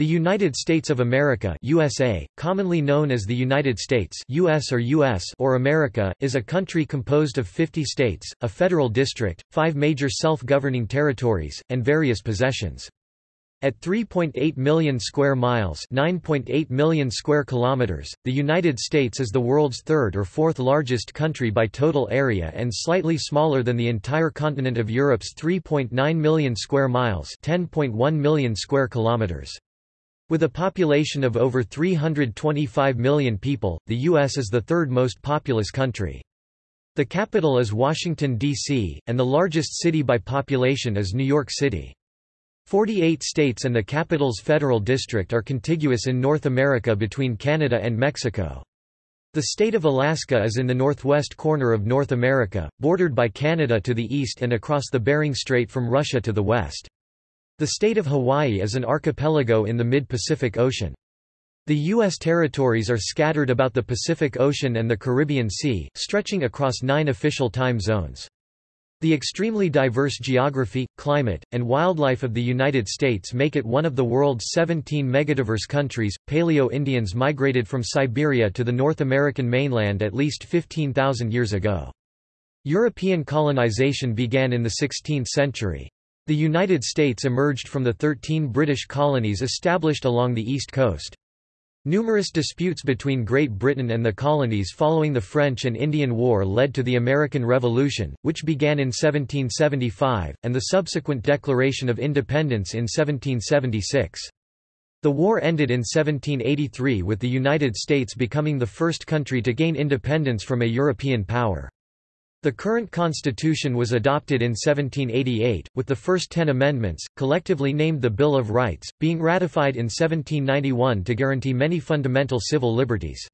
The United States of America USA, commonly known as the United States US or, US or America, is a country composed of 50 states, a federal district, five major self-governing territories, and various possessions. At 3.8 million square miles, 9.8 million square kilometers, the United States is the world's third or fourth largest country by total area and slightly smaller than the entire continent of Europe's 3.9 million square miles, 10.1 million square kilometers. With a population of over 325 million people, the U.S. is the third most populous country. The capital is Washington, D.C., and the largest city by population is New York City. Forty-eight states and the capital's federal district are contiguous in North America between Canada and Mexico. The state of Alaska is in the northwest corner of North America, bordered by Canada to the east and across the Bering Strait from Russia to the west. The state of Hawaii is an archipelago in the mid-Pacific Ocean. The U.S. territories are scattered about the Pacific Ocean and the Caribbean Sea, stretching across nine official time zones. The extremely diverse geography, climate, and wildlife of the United States make it one of the world's 17 megadiverse countries. Paleo-Indians migrated from Siberia to the North American mainland at least 15,000 years ago. European colonization began in the 16th century. The United States emerged from the 13 British colonies established along the east coast. Numerous disputes between Great Britain and the colonies following the French and Indian War led to the American Revolution, which began in 1775, and the subsequent Declaration of Independence in 1776. The war ended in 1783 with the United States becoming the first country to gain independence from a European power. The current constitution was adopted in 1788, with the first ten amendments, collectively named the Bill of Rights, being ratified in 1791 to guarantee many fundamental civil liberties.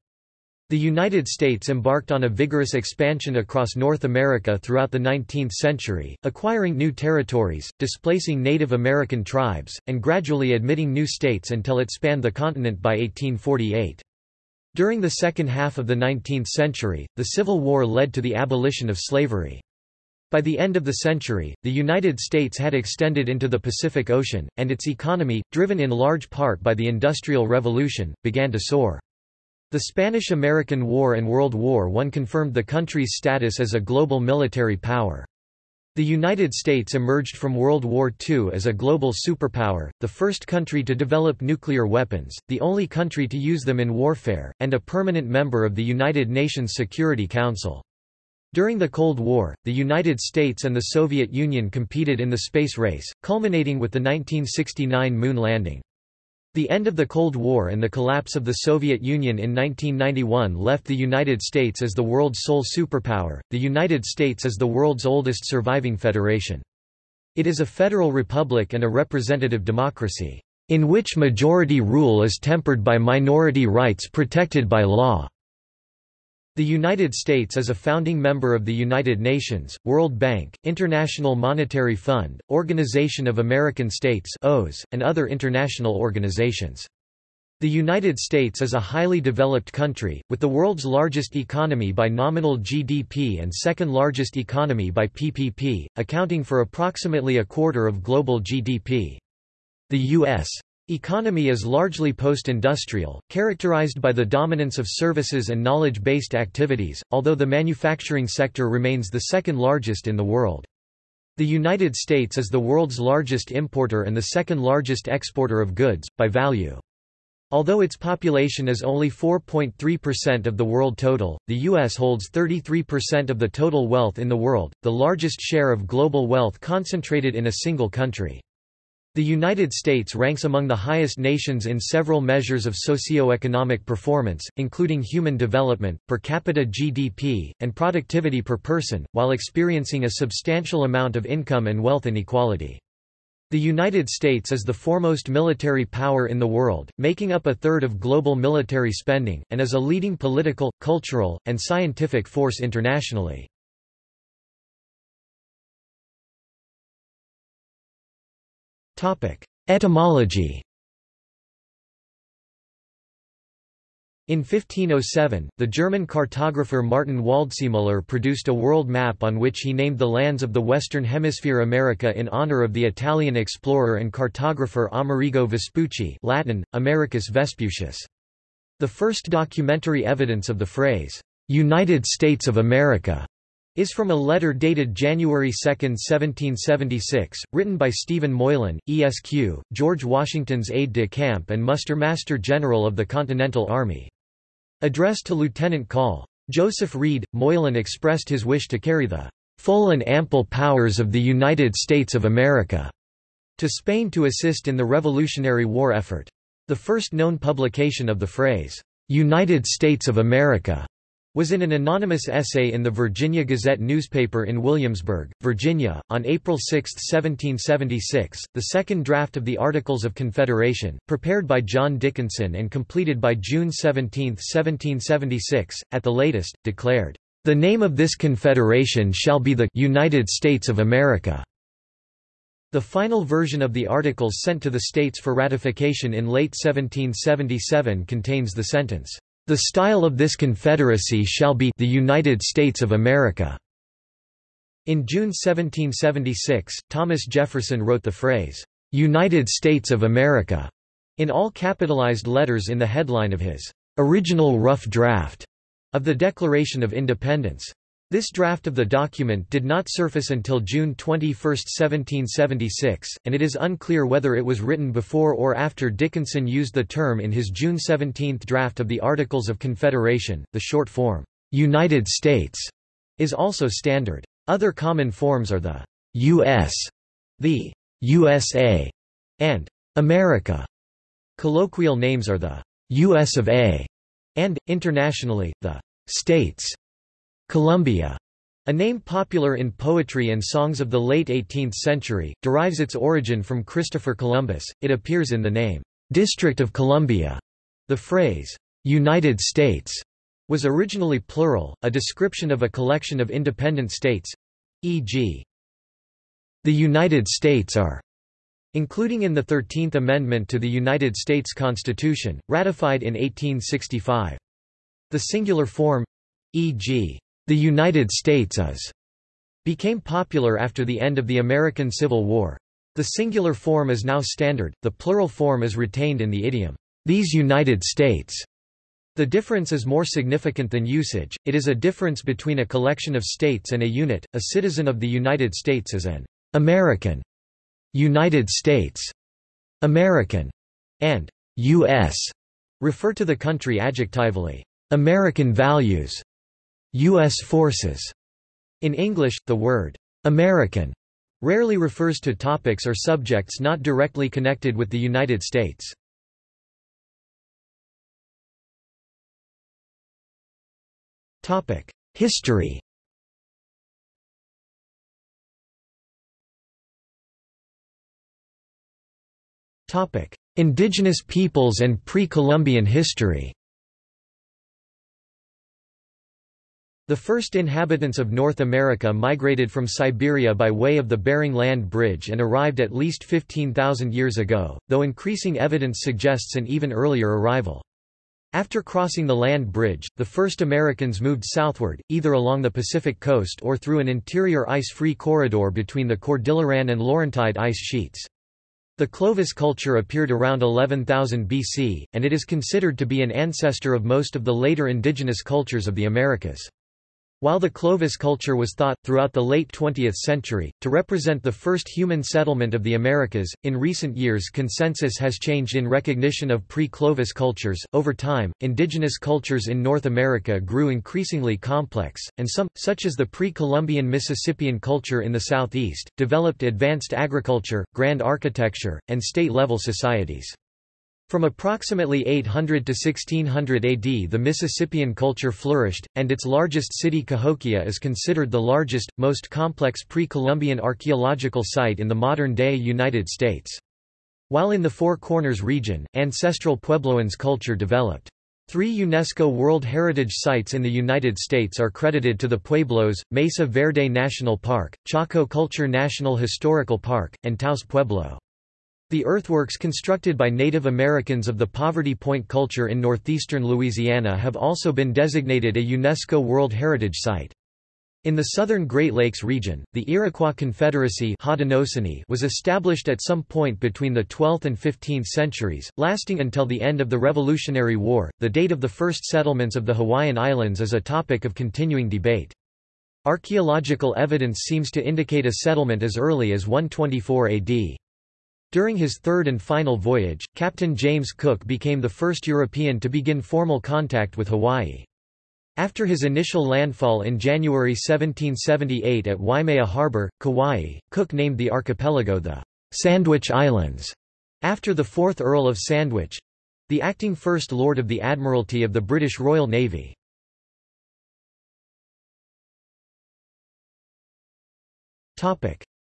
The United States embarked on a vigorous expansion across North America throughout the 19th century, acquiring new territories, displacing Native American tribes, and gradually admitting new states until it spanned the continent by 1848. During the second half of the 19th century, the Civil War led to the abolition of slavery. By the end of the century, the United States had extended into the Pacific Ocean, and its economy, driven in large part by the Industrial Revolution, began to soar. The Spanish–American War and World War I confirmed the country's status as a global military power. The United States emerged from World War II as a global superpower, the first country to develop nuclear weapons, the only country to use them in warfare, and a permanent member of the United Nations Security Council. During the Cold War, the United States and the Soviet Union competed in the space race, culminating with the 1969 moon landing. The end of the Cold War and the collapse of the Soviet Union in 1991 left the United States as the world's sole superpower. The United States is the world's oldest surviving federation. It is a federal republic and a representative democracy, in which majority rule is tempered by minority rights protected by law. The United States is a founding member of the United Nations, World Bank, International Monetary Fund, Organization of American States and other international organizations. The United States is a highly developed country, with the world's largest economy by nominal GDP and second largest economy by PPP, accounting for approximately a quarter of global GDP. The U.S. Economy is largely post-industrial, characterized by the dominance of services and knowledge-based activities, although the manufacturing sector remains the second largest in the world. The United States is the world's largest importer and the second largest exporter of goods, by value. Although its population is only 4.3% of the world total, the U.S. holds 33% of the total wealth in the world, the largest share of global wealth concentrated in a single country. The United States ranks among the highest nations in several measures of socio-economic performance, including human development, per capita GDP, and productivity per person, while experiencing a substantial amount of income and wealth inequality. The United States is the foremost military power in the world, making up a third of global military spending, and is a leading political, cultural, and scientific force internationally. Etymology In 1507, the German cartographer Martin Waldseemüller produced a world map on which he named the lands of the Western Hemisphere America in honor of the Italian explorer and cartographer Amerigo Vespucci Latin, Americus Vespucius. The first documentary evidence of the phrase, "'United States of America' is from a letter dated January 2, 1776, written by Stephen Moylan, ESQ, George Washington's aide-de-camp and muster-master general of the Continental Army. Addressed to Lieutenant Call. Joseph Reed, Moylan expressed his wish to carry the full and ample powers of the United States of America to Spain to assist in the Revolutionary War effort. The first known publication of the phrase, United States of America, was in an anonymous essay in the Virginia Gazette newspaper in Williamsburg, Virginia, on April 6, 1776. The second draft of the Articles of Confederation, prepared by John Dickinson and completed by June 17, 1776, at the latest, declared, The name of this confederation shall be the United States of America. The final version of the Articles sent to the states for ratification in late 1777 contains the sentence, the style of this confederacy shall be the United States of America. In June 1776, Thomas Jefferson wrote the phrase, United States of America, in all capitalized letters in the headline of his original rough draft of the Declaration of Independence. This draft of the document did not surface until June 21, 1776, and it is unclear whether it was written before or after Dickinson used the term in his June 17 draft of the Articles of Confederation. The short form, United States, is also standard. Other common forms are the U.S., the USA, and America. Colloquial names are the U.S. of A, and, internationally, the States. Columbia, a name popular in poetry and songs of the late 18th century, derives its origin from Christopher Columbus. It appears in the name, District of Columbia. The phrase, United States, was originally plural, a description of a collection of independent states, e.g. The United States are, including in the Thirteenth Amendment to the United States Constitution, ratified in 1865. The singular form, e.g. The United States is became popular after the end of the American Civil War. The singular form is now standard, the plural form is retained in the idiom, these United States. The difference is more significant than usage, it is a difference between a collection of states and a unit. A citizen of the United States is an American, United States, American, and U.S. refer to the country adjectively. American values U.S. forces. In English, the word American rarely refers to topics or subjects not directly connected with the United States. History Indigenous peoples and pre-Columbian history The first inhabitants of North America migrated from Siberia by way of the Bering Land Bridge and arrived at least 15,000 years ago, though increasing evidence suggests an even earlier arrival. After crossing the land bridge, the first Americans moved southward, either along the Pacific coast or through an interior ice-free corridor between the Cordilleran and Laurentide ice sheets. The Clovis culture appeared around 11,000 BC, and it is considered to be an ancestor of most of the later indigenous cultures of the Americas. While the Clovis culture was thought, throughout the late 20th century, to represent the first human settlement of the Americas, in recent years consensus has changed in recognition of pre-Clovis cultures. Over time, indigenous cultures in North America grew increasingly complex, and some, such as the pre-Columbian Mississippian culture in the southeast, developed advanced agriculture, grand architecture, and state-level societies. From approximately 800 to 1600 AD the Mississippian culture flourished, and its largest city Cahokia is considered the largest, most complex pre-Columbian archaeological site in the modern-day United States. While in the Four Corners region, ancestral Puebloans culture developed. Three UNESCO World Heritage Sites in the United States are credited to the Pueblos, Mesa Verde National Park, Chaco Culture National Historical Park, and Taos Pueblo. The earthworks constructed by Native Americans of the Poverty Point culture in northeastern Louisiana have also been designated a UNESCO World Heritage Site. In the southern Great Lakes region, the Iroquois Confederacy was established at some point between the 12th and 15th centuries, lasting until the end of the Revolutionary War. The date of the first settlements of the Hawaiian Islands is a topic of continuing debate. Archaeological evidence seems to indicate a settlement as early as 124 AD. During his third and final voyage, Captain James Cook became the first European to begin formal contact with Hawaii. After his initial landfall in January 1778 at Waimea Harbor, Kauai, Cook named the archipelago the Sandwich Islands, after the fourth Earl of Sandwich—the acting First Lord of the Admiralty of the British Royal Navy.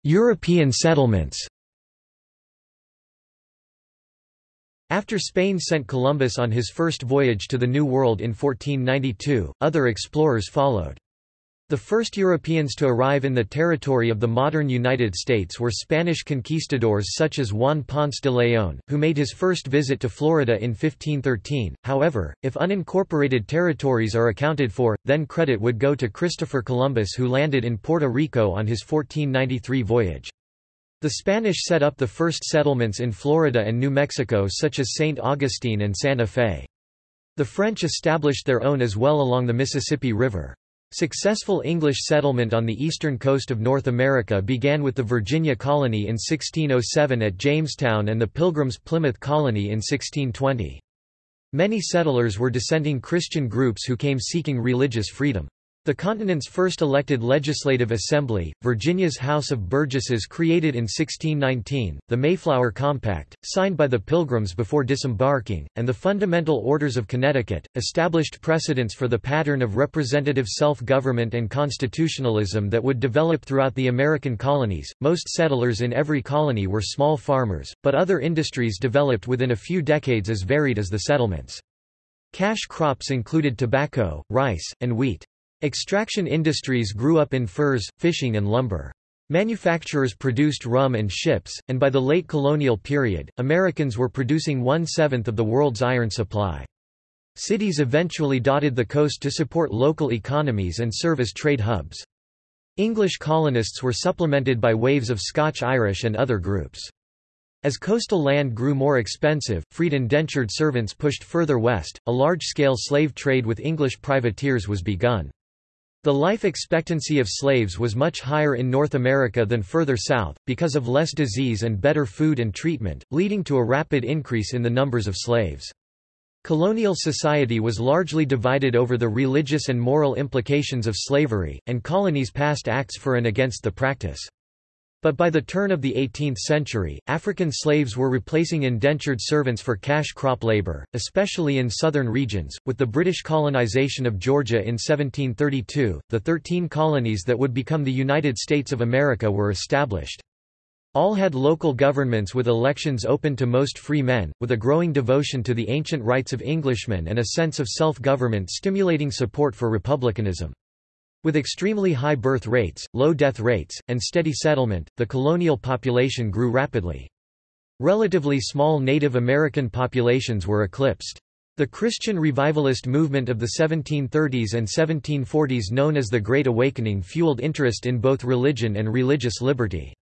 European settlements After Spain sent Columbus on his first voyage to the New World in 1492, other explorers followed. The first Europeans to arrive in the territory of the modern United States were Spanish conquistadors such as Juan Ponce de León, who made his first visit to Florida in 1513. However, if unincorporated territories are accounted for, then credit would go to Christopher Columbus who landed in Puerto Rico on his 1493 voyage. The Spanish set up the first settlements in Florida and New Mexico such as St. Augustine and Santa Fe. The French established their own as well along the Mississippi River. Successful English settlement on the eastern coast of North America began with the Virginia colony in 1607 at Jamestown and the Pilgrims' Plymouth colony in 1620. Many settlers were dissenting Christian groups who came seeking religious freedom. The continent's first elected legislative assembly, Virginia's House of Burgesses created in 1619, the Mayflower Compact, signed by the Pilgrims before disembarking, and the Fundamental Orders of Connecticut, established precedents for the pattern of representative self-government and constitutionalism that would develop throughout the American colonies. Most settlers in every colony were small farmers, but other industries developed within a few decades as varied as the settlements. Cash crops included tobacco, rice, and wheat. Extraction industries grew up in furs, fishing and lumber. Manufacturers produced rum and ships, and by the late colonial period, Americans were producing one-seventh of the world's iron supply. Cities eventually dotted the coast to support local economies and serve as trade hubs. English colonists were supplemented by waves of Scotch-Irish and other groups. As coastal land grew more expensive, freed indentured servants pushed further west, a large-scale slave trade with English privateers was begun. The life expectancy of slaves was much higher in North America than further south, because of less disease and better food and treatment, leading to a rapid increase in the numbers of slaves. Colonial society was largely divided over the religious and moral implications of slavery, and colonies passed acts for and against the practice. But by the turn of the 18th century, African slaves were replacing indentured servants for cash crop labor, especially in southern regions. With the British colonization of Georgia in 1732, the 13 colonies that would become the United States of America were established. All had local governments with elections open to most free men, with a growing devotion to the ancient rights of Englishmen and a sense of self-government stimulating support for republicanism. With extremely high birth rates, low death rates, and steady settlement, the colonial population grew rapidly. Relatively small Native American populations were eclipsed. The Christian revivalist movement of the 1730s and 1740s known as the Great Awakening fueled interest in both religion and religious liberty.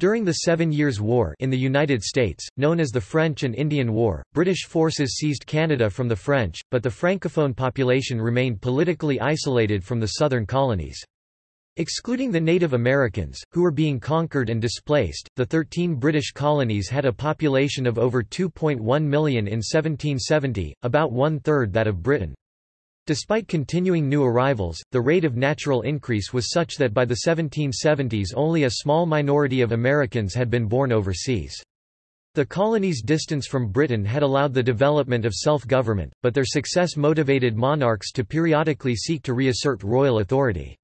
During the Seven Years' War in the United States, known as the French and Indian War, British forces seized Canada from the French, but the francophone population remained politically isolated from the southern colonies. Excluding the Native Americans, who were being conquered and displaced, the 13 British colonies had a population of over 2.1 million in 1770, about one-third that of Britain. Despite continuing new arrivals, the rate of natural increase was such that by the 1770s only a small minority of Americans had been born overseas. The colonies' distance from Britain had allowed the development of self-government, but their success motivated monarchs to periodically seek to reassert royal authority.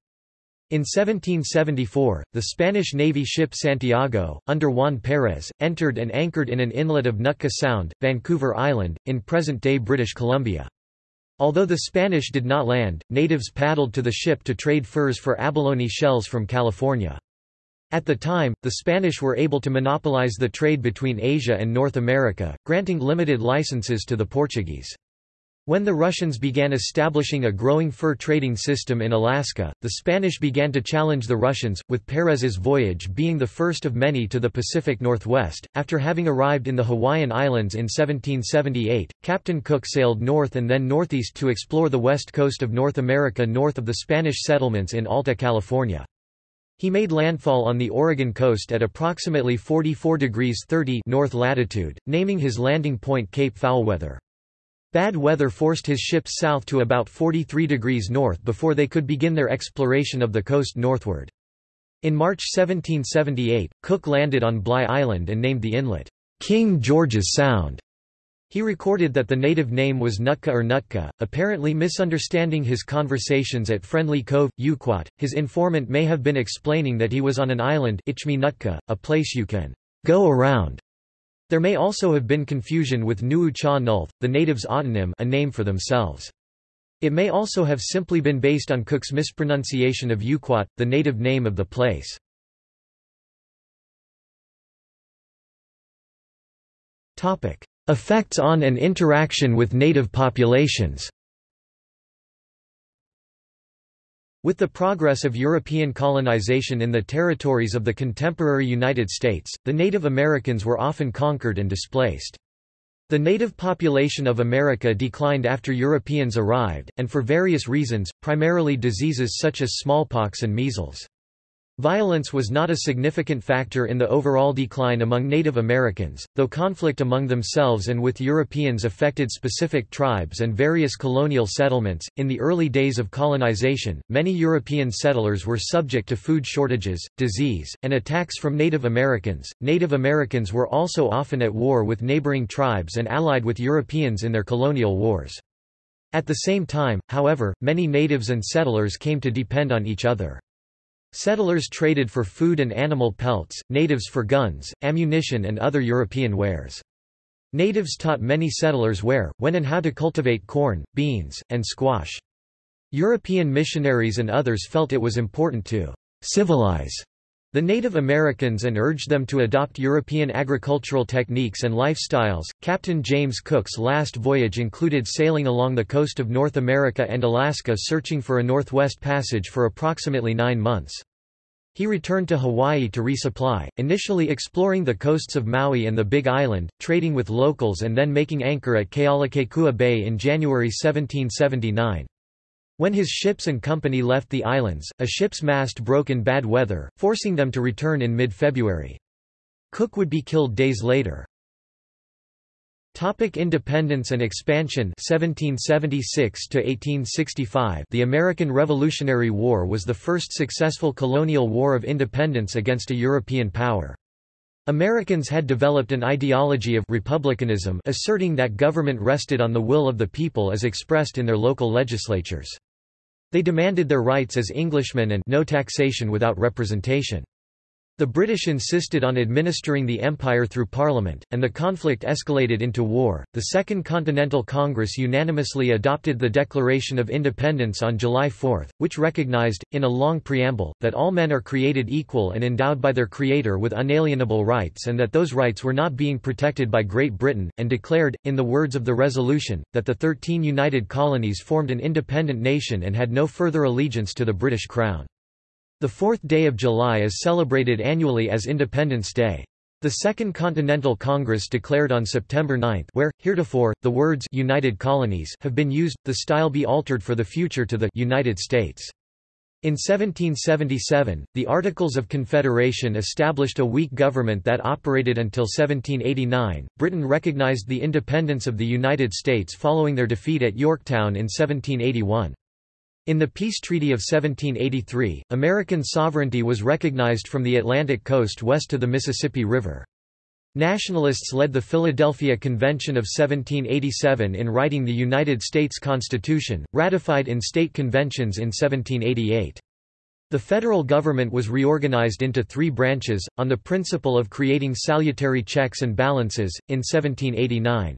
In 1774, the Spanish Navy ship Santiago, under Juan Pérez, entered and anchored in an inlet of Nootka Sound, Vancouver Island, in present-day British Columbia. Although the Spanish did not land, natives paddled to the ship to trade furs for abalone shells from California. At the time, the Spanish were able to monopolize the trade between Asia and North America, granting limited licenses to the Portuguese. When the Russians began establishing a growing fur trading system in Alaska, the Spanish began to challenge the Russians, with Perez's voyage being the first of many to the Pacific Northwest. After having arrived in the Hawaiian Islands in 1778, Captain Cook sailed north and then northeast to explore the west coast of North America north of the Spanish settlements in Alta California. He made landfall on the Oregon coast at approximately 44 degrees 30 north latitude, naming his landing point Cape Foulweather. Bad weather forced his ships south to about 43 degrees north before they could begin their exploration of the coast northward. In March 1778, Cook landed on Bligh Island and named the inlet, King George's Sound. He recorded that the native name was Nutka or Nutka, apparently misunderstanding his conversations at Friendly Cove, Yuquot. His informant may have been explaining that he was on an island Ichmi Nutka, a place you can go around. There may also have been confusion with Nuu Cha Nulth, the natives' autonym a name for themselves. It may also have simply been based on Cook's mispronunciation of Yuquot, the native name of the place. Effects on and interaction with native populations With the progress of European colonization in the territories of the contemporary United States, the Native Americans were often conquered and displaced. The native population of America declined after Europeans arrived, and for various reasons, primarily diseases such as smallpox and measles. Violence was not a significant factor in the overall decline among Native Americans, though conflict among themselves and with Europeans affected specific tribes and various colonial settlements. In the early days of colonization, many European settlers were subject to food shortages, disease, and attacks from Native Americans. Native Americans were also often at war with neighboring tribes and allied with Europeans in their colonial wars. At the same time, however, many natives and settlers came to depend on each other. Settlers traded for food and animal pelts, natives for guns, ammunition and other European wares. Natives taught many settlers where, when and how to cultivate corn, beans, and squash. European missionaries and others felt it was important to civilize the Native Americans and urged them to adopt European agricultural techniques and lifestyles. Captain James Cook's last voyage included sailing along the coast of North America and Alaska searching for a Northwest Passage for approximately nine months. He returned to Hawaii to resupply, initially exploring the coasts of Maui and the Big Island, trading with locals and then making anchor at Kealakekua Bay in January 1779. When his ships and company left the islands, a ship's mast broke in bad weather, forcing them to return in mid-February. Cook would be killed days later. Topic independence and expansion 1776 to 1865 The American Revolutionary War was the first successful colonial war of independence against a European power. Americans had developed an ideology of republicanism asserting that government rested on the will of the people as expressed in their local legislatures. They demanded their rights as Englishmen and no taxation without representation. The British insisted on administering the empire through parliament, and the conflict escalated into war. The Second Continental Congress unanimously adopted the Declaration of Independence on July 4, which recognized, in a long preamble, that all men are created equal and endowed by their Creator with unalienable rights and that those rights were not being protected by Great Britain, and declared, in the words of the resolution, that the thirteen united colonies formed an independent nation and had no further allegiance to the British Crown. The fourth day of July is celebrated annually as Independence Day. The Second Continental Congress declared on September 9 where, heretofore, the words United Colonies have been used, the style be altered for the future to the United States. In 1777, the Articles of Confederation established a weak government that operated until 1789. Britain recognized the independence of the United States following their defeat at Yorktown in 1781. In the Peace Treaty of 1783, American sovereignty was recognized from the Atlantic coast west to the Mississippi River. Nationalists led the Philadelphia Convention of 1787 in writing the United States Constitution, ratified in state conventions in 1788. The federal government was reorganized into three branches, on the principle of creating salutary checks and balances, in 1789.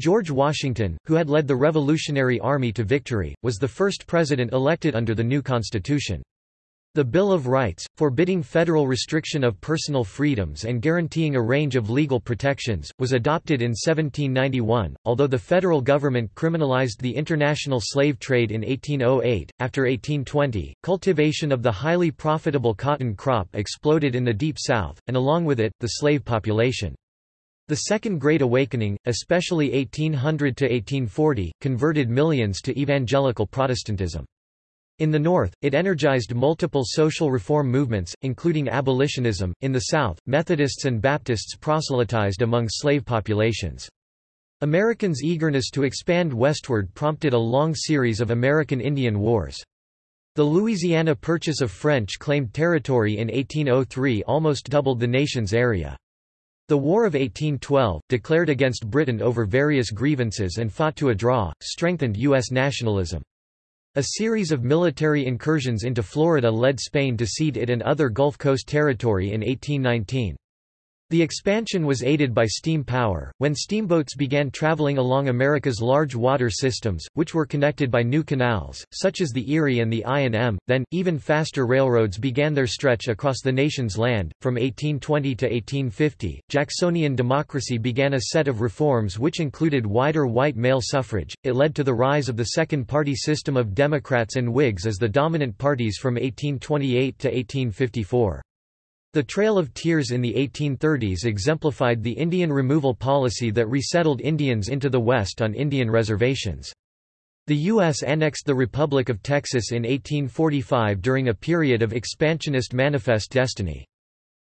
George Washington, who had led the Revolutionary Army to victory, was the first president elected under the new constitution. The Bill of Rights, forbidding federal restriction of personal freedoms and guaranteeing a range of legal protections, was adopted in 1791, although the federal government criminalized the international slave trade in 1808. After 1820, cultivation of the highly profitable cotton crop exploded in the Deep South, and along with it, the slave population. The Second Great Awakening, especially 1800 to 1840, converted millions to evangelical Protestantism. In the North, it energized multiple social reform movements, including abolitionism. In the South, Methodists and Baptists proselytized among slave populations. Americans' eagerness to expand westward prompted a long series of American Indian Wars. The Louisiana Purchase of French claimed territory in 1803 almost doubled the nation's area. The War of 1812, declared against Britain over various grievances and fought to a draw, strengthened U.S. nationalism. A series of military incursions into Florida led Spain to cede it and other Gulf Coast territory in 1819. The expansion was aided by steam power, when steamboats began traveling along America's large water systems, which were connected by new canals, such as the Erie and the I&M. Then, even faster railroads began their stretch across the nation's land. From 1820 to 1850, Jacksonian democracy began a set of reforms which included wider white male suffrage. It led to the rise of the second party system of Democrats and Whigs as the dominant parties from 1828 to 1854. The Trail of Tears in the 1830s exemplified the Indian removal policy that resettled Indians into the West on Indian reservations. The U.S. annexed the Republic of Texas in 1845 during a period of expansionist manifest destiny.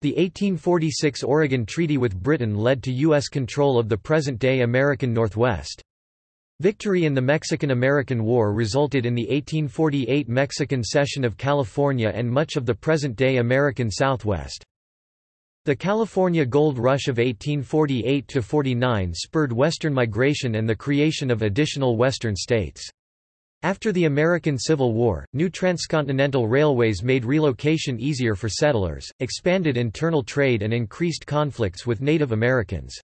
The 1846 Oregon Treaty with Britain led to U.S. control of the present-day American Northwest. Victory in the Mexican–American War resulted in the 1848 Mexican cession of California and much of the present-day American Southwest. The California Gold Rush of 1848–49 spurred Western migration and the creation of additional Western states. After the American Civil War, new transcontinental railways made relocation easier for settlers, expanded internal trade and increased conflicts with Native Americans.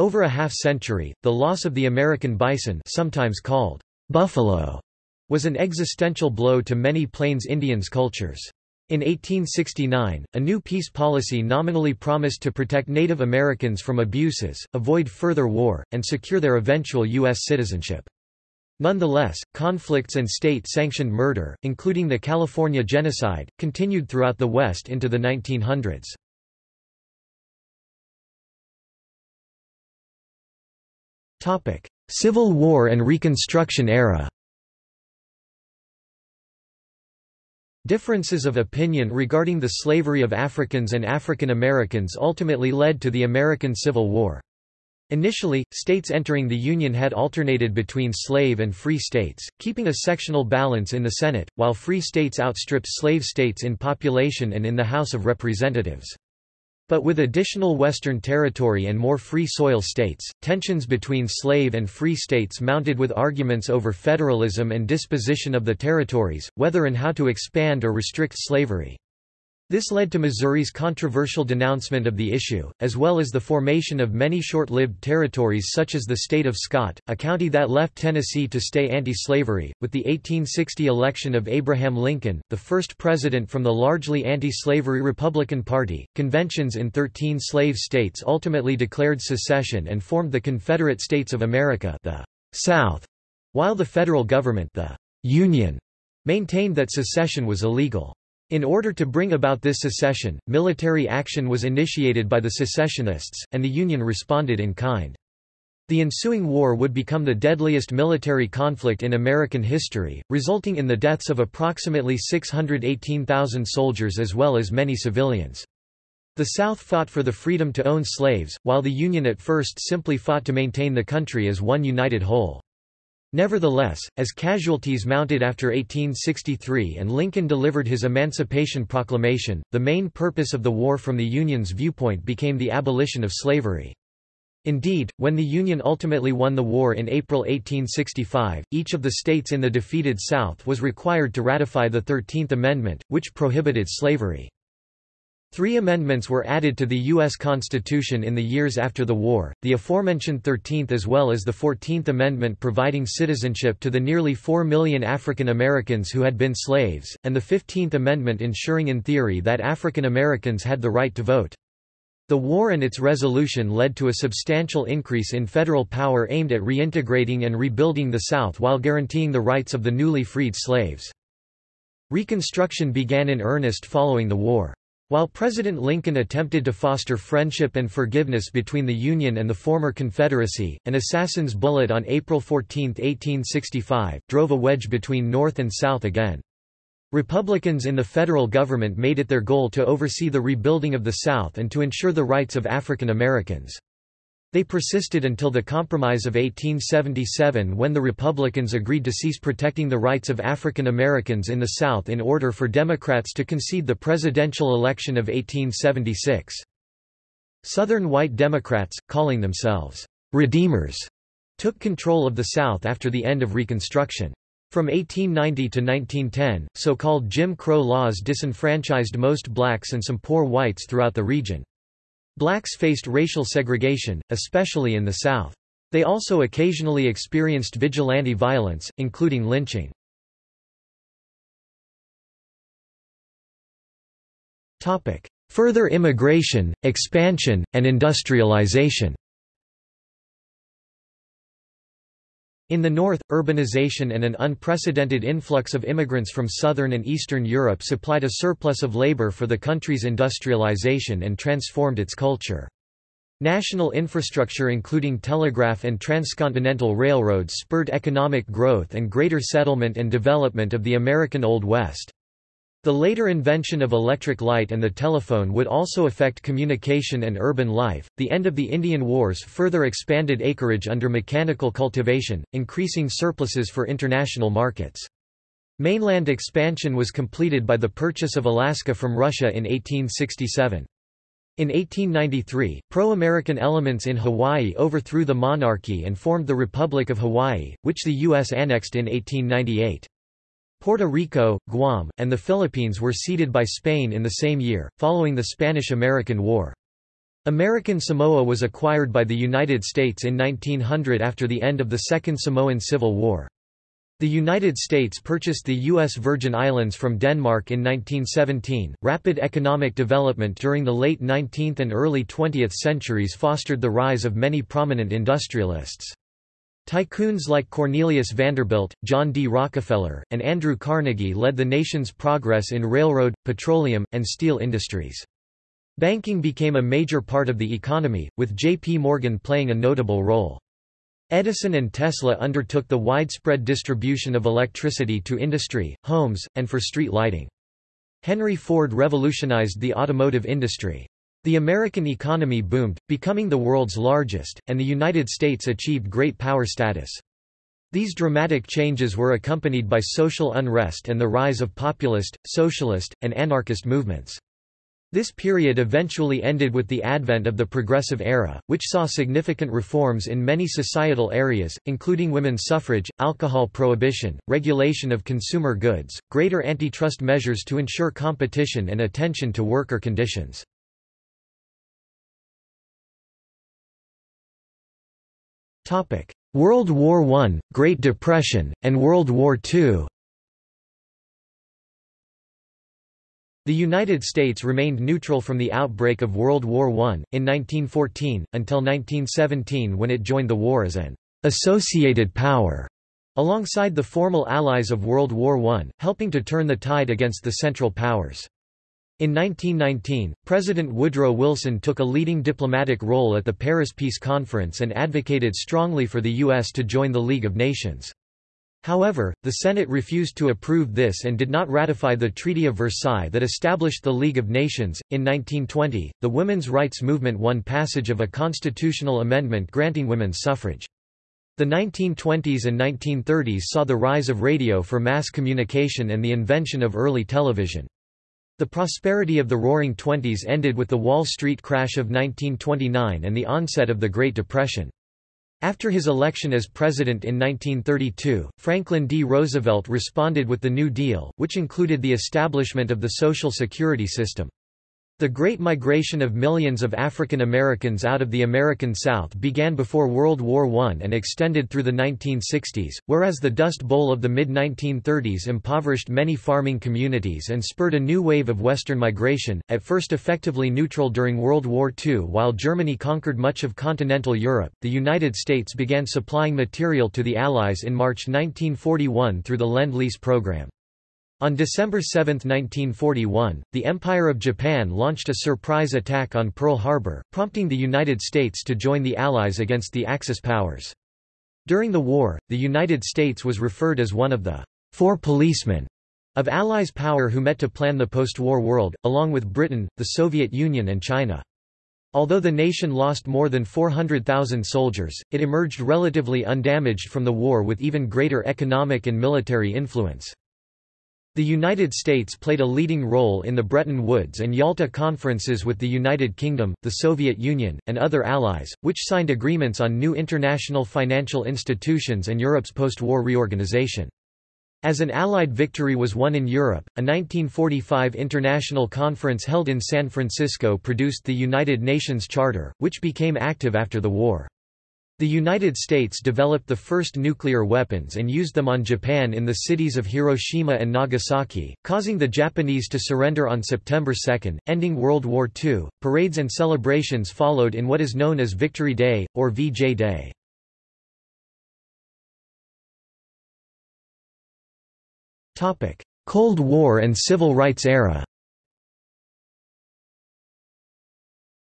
Over a half-century, the loss of the American bison sometimes called buffalo was an existential blow to many Plains Indians cultures. In 1869, a new peace policy nominally promised to protect Native Americans from abuses, avoid further war, and secure their eventual U.S. citizenship. Nonetheless, conflicts and state-sanctioned murder, including the California Genocide, continued throughout the West into the 1900s. Civil War and Reconstruction era. Differences of opinion regarding the slavery of Africans and African Americans ultimately led to the American Civil War. Initially, states entering the Union had alternated between slave and free states, keeping a sectional balance in the Senate, while free states outstripped slave states in population and in the House of Representatives. But with additional Western territory and more free soil states, tensions between slave and free states mounted with arguments over federalism and disposition of the territories, whether and how to expand or restrict slavery. This led to Missouri's controversial denouncement of the issue, as well as the formation of many short-lived territories such as the state of Scott, a county that left Tennessee to stay anti-slavery. With the 1860 election of Abraham Lincoln, the first president from the largely anti-slavery Republican Party, conventions in 13 slave states ultimately declared secession and formed the Confederate States of America, the South, while the federal government, the Union, maintained that secession was illegal. In order to bring about this secession, military action was initiated by the secessionists, and the Union responded in kind. The ensuing war would become the deadliest military conflict in American history, resulting in the deaths of approximately 618,000 soldiers as well as many civilians. The South fought for the freedom to own slaves, while the Union at first simply fought to maintain the country as one united whole. Nevertheless, as casualties mounted after 1863 and Lincoln delivered his Emancipation Proclamation, the main purpose of the war from the Union's viewpoint became the abolition of slavery. Indeed, when the Union ultimately won the war in April 1865, each of the states in the defeated South was required to ratify the Thirteenth Amendment, which prohibited slavery. Three amendments were added to the U.S. Constitution in the years after the war, the aforementioned 13th as well as the 14th Amendment providing citizenship to the nearly 4 million African Americans who had been slaves, and the 15th Amendment ensuring in theory that African Americans had the right to vote. The war and its resolution led to a substantial increase in federal power aimed at reintegrating and rebuilding the South while guaranteeing the rights of the newly freed slaves. Reconstruction began in earnest following the war. While President Lincoln attempted to foster friendship and forgiveness between the Union and the former Confederacy, an assassin's bullet on April 14, 1865, drove a wedge between North and South again. Republicans in the federal government made it their goal to oversee the rebuilding of the South and to ensure the rights of African Americans. They persisted until the Compromise of 1877 when the Republicans agreed to cease protecting the rights of African Americans in the South in order for Democrats to concede the presidential election of 1876. Southern white Democrats, calling themselves «Redeemers», took control of the South after the end of Reconstruction. From 1890 to 1910, so-called Jim Crow laws disenfranchised most blacks and some poor whites throughout the region. Blacks faced racial segregation, especially in the South. They also occasionally experienced vigilante violence, including lynching. Further immigration, expansion, and industrialization In the north, urbanization and an unprecedented influx of immigrants from southern and eastern Europe supplied a surplus of labor for the country's industrialization and transformed its culture. National infrastructure including telegraph and transcontinental railroads spurred economic growth and greater settlement and development of the American Old West. The later invention of electric light and the telephone would also affect communication and urban life. The end of the Indian Wars further expanded acreage under mechanical cultivation, increasing surpluses for international markets. Mainland expansion was completed by the purchase of Alaska from Russia in 1867. In 1893, pro-American elements in Hawaii overthrew the monarchy and formed the Republic of Hawaii, which the U.S. annexed in 1898. Puerto Rico, Guam, and the Philippines were ceded by Spain in the same year, following the Spanish–American War. American Samoa was acquired by the United States in 1900 after the end of the Second Samoan Civil War. The United States purchased the U.S. Virgin Islands from Denmark in 1917. Rapid economic development during the late 19th and early 20th centuries fostered the rise of many prominent industrialists. Tycoons like Cornelius Vanderbilt, John D. Rockefeller, and Andrew Carnegie led the nation's progress in railroad, petroleum, and steel industries. Banking became a major part of the economy, with J.P. Morgan playing a notable role. Edison and Tesla undertook the widespread distribution of electricity to industry, homes, and for street lighting. Henry Ford revolutionized the automotive industry. The American economy boomed, becoming the world's largest, and the United States achieved great power status. These dramatic changes were accompanied by social unrest and the rise of populist, socialist, and anarchist movements. This period eventually ended with the advent of the Progressive Era, which saw significant reforms in many societal areas, including women's suffrage, alcohol prohibition, regulation of consumer goods, greater antitrust measures to ensure competition and attention to worker conditions. World War I, Great Depression, and World War II The United States remained neutral from the outbreak of World War I, in 1914, until 1917 when it joined the war as an «associated power» alongside the formal allies of World War I, helping to turn the tide against the Central Powers. In 1919, President Woodrow Wilson took a leading diplomatic role at the Paris Peace Conference and advocated strongly for the U.S. to join the League of Nations. However, the Senate refused to approve this and did not ratify the Treaty of Versailles that established the League of Nations. In 1920, the women's rights movement won passage of a constitutional amendment granting women's suffrage. The 1920s and 1930s saw the rise of radio for mass communication and the invention of early television. The prosperity of the Roaring Twenties ended with the Wall Street crash of 1929 and the onset of the Great Depression. After his election as president in 1932, Franklin D. Roosevelt responded with the New Deal, which included the establishment of the Social Security system. The Great Migration of millions of African Americans out of the American South began before World War I and extended through the 1960s, whereas the Dust Bowl of the mid-1930s impoverished many farming communities and spurred a new wave of Western migration, at first effectively neutral during World War II while Germany conquered much of continental Europe, the United States began supplying material to the Allies in March 1941 through the Lend-Lease program. On December 7, 1941, the Empire of Japan launched a surprise attack on Pearl Harbor, prompting the United States to join the Allies against the Axis powers. During the war, the United States was referred as one of the four policemen of Allies power who met to plan the post-war world, along with Britain, the Soviet Union and China. Although the nation lost more than 400,000 soldiers, it emerged relatively undamaged from the war with even greater economic and military influence. The United States played a leading role in the Bretton Woods and Yalta conferences with the United Kingdom, the Soviet Union, and other allies, which signed agreements on new international financial institutions and Europe's post-war reorganization. As an Allied victory was won in Europe, a 1945 international conference held in San Francisco produced the United Nations Charter, which became active after the war. The United States developed the first nuclear weapons and used them on Japan in the cities of Hiroshima and Nagasaki, causing the Japanese to surrender on September 2, ending World War II. Parades and celebrations followed in what is known as Victory Day, or VJ Day. Cold War and Civil Rights era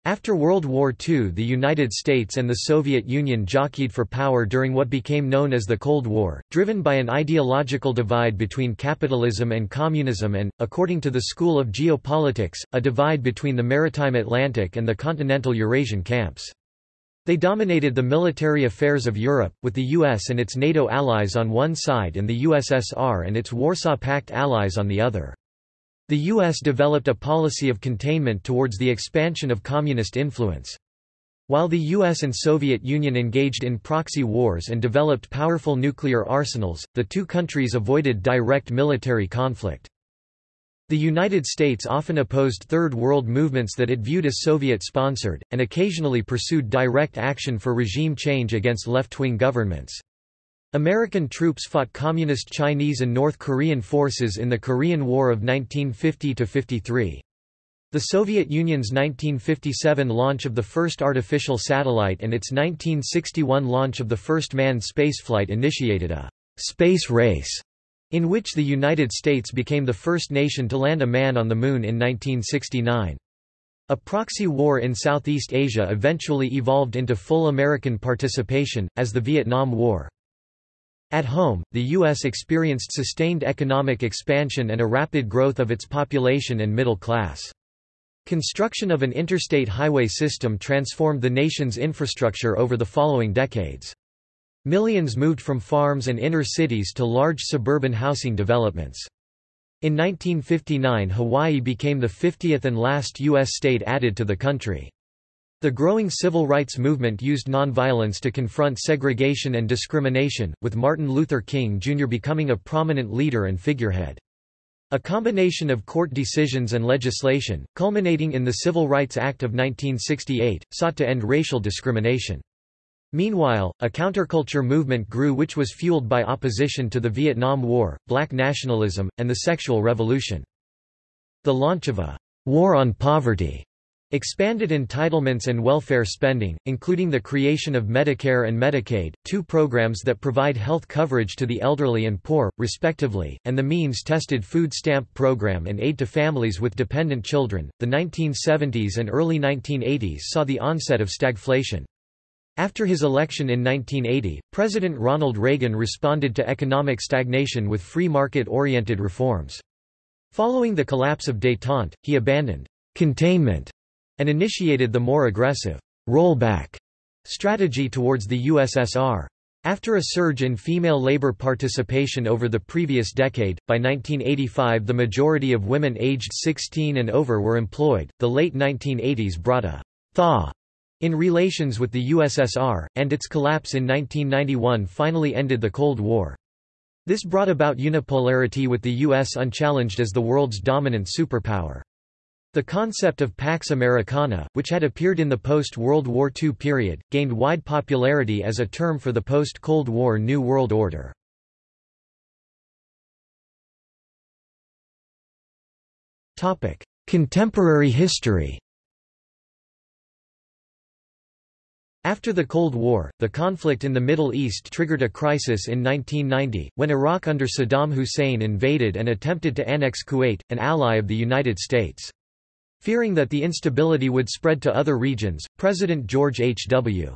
After World War II the United States and the Soviet Union jockeyed for power during what became known as the Cold War, driven by an ideological divide between capitalism and communism and, according to the School of Geopolitics, a divide between the maritime Atlantic and the continental Eurasian camps. They dominated the military affairs of Europe, with the US and its NATO allies on one side and the USSR and its Warsaw Pact allies on the other. The U.S. developed a policy of containment towards the expansion of communist influence. While the US and Soviet Union engaged in proxy wars and developed powerful nuclear arsenals, the two countries avoided direct military conflict. The United States often opposed Third World movements that it viewed as Soviet-sponsored, and occasionally pursued direct action for regime change against left-wing governments. American troops fought Communist Chinese and North Korean forces in the Korean War of 1950–53. The Soviet Union's 1957 launch of the first artificial satellite and its 1961 launch of the first manned spaceflight initiated a «space race» in which the United States became the first nation to land a man on the Moon in 1969. A proxy war in Southeast Asia eventually evolved into full American participation, as the Vietnam War. At home, the U.S. experienced sustained economic expansion and a rapid growth of its population and middle class. Construction of an interstate highway system transformed the nation's infrastructure over the following decades. Millions moved from farms and inner cities to large suburban housing developments. In 1959 Hawaii became the 50th and last U.S. state added to the country. The growing civil rights movement used nonviolence to confront segregation and discrimination, with Martin Luther King Jr. becoming a prominent leader and figurehead. A combination of court decisions and legislation, culminating in the Civil Rights Act of 1968, sought to end racial discrimination. Meanwhile, a counterculture movement grew which was fueled by opposition to the Vietnam War, black nationalism, and the sexual revolution. The launch of a «war on poverty» Expanded entitlements and welfare spending, including the creation of Medicare and Medicaid, two programs that provide health coverage to the elderly and poor, respectively, and the means-tested food stamp program and aid to families with dependent children. The 1970s and early 1980s saw the onset of stagflation. After his election in 1980, President Ronald Reagan responded to economic stagnation with free market-oriented reforms. Following the collapse of détente, he abandoned containment and initiated the more aggressive rollback strategy towards the USSR. After a surge in female labor participation over the previous decade, by 1985 the majority of women aged 16 and over were employed. The late 1980s brought a thaw in relations with the USSR, and its collapse in 1991 finally ended the Cold War. This brought about unipolarity with the US unchallenged as the world's dominant superpower. The concept of Pax Americana, which had appeared in the post-World War II period, gained wide popularity as a term for the post-Cold War New World Order. Contemporary history After the Cold War, the conflict in the Middle East triggered a crisis in 1990, when Iraq under Saddam Hussein invaded and attempted to annex Kuwait, an ally of the United States. Fearing that the instability would spread to other regions, President George H.W.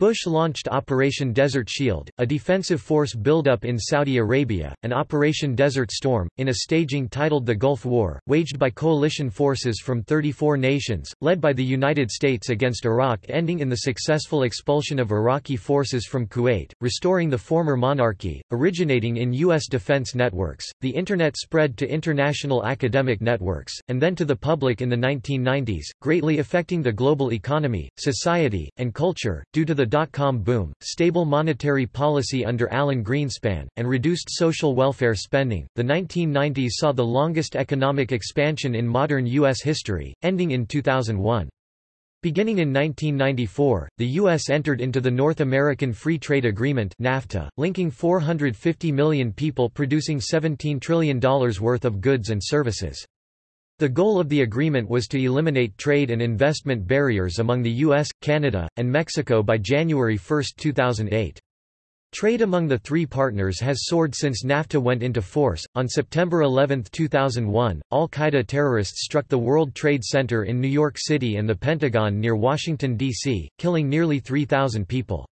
Bush launched Operation Desert Shield, a defensive force buildup in Saudi Arabia, and Operation Desert Storm, in a staging titled the Gulf War, waged by coalition forces from 34 nations, led by the United States against Iraq ending in the successful expulsion of Iraqi forces from Kuwait, restoring the former monarchy, originating in U.S. defense networks. The Internet spread to international academic networks, and then to the public in the 1990s, greatly affecting the global economy, society, and culture, due to the dot-com boom, stable monetary policy under Alan Greenspan, and reduced social welfare spending. The 1990s saw the longest economic expansion in modern U.S. history, ending in 2001. Beginning in 1994, the U.S. entered into the North American Free Trade Agreement NAFTA, linking 450 million people producing $17 trillion worth of goods and services. The goal of the agreement was to eliminate trade and investment barriers among the US, Canada, and Mexico by January 1, 2008. Trade among the three partners has soared since NAFTA went into force. On September 11, 2001, Al Qaeda terrorists struck the World Trade Center in New York City and the Pentagon near Washington, D.C., killing nearly 3,000 people.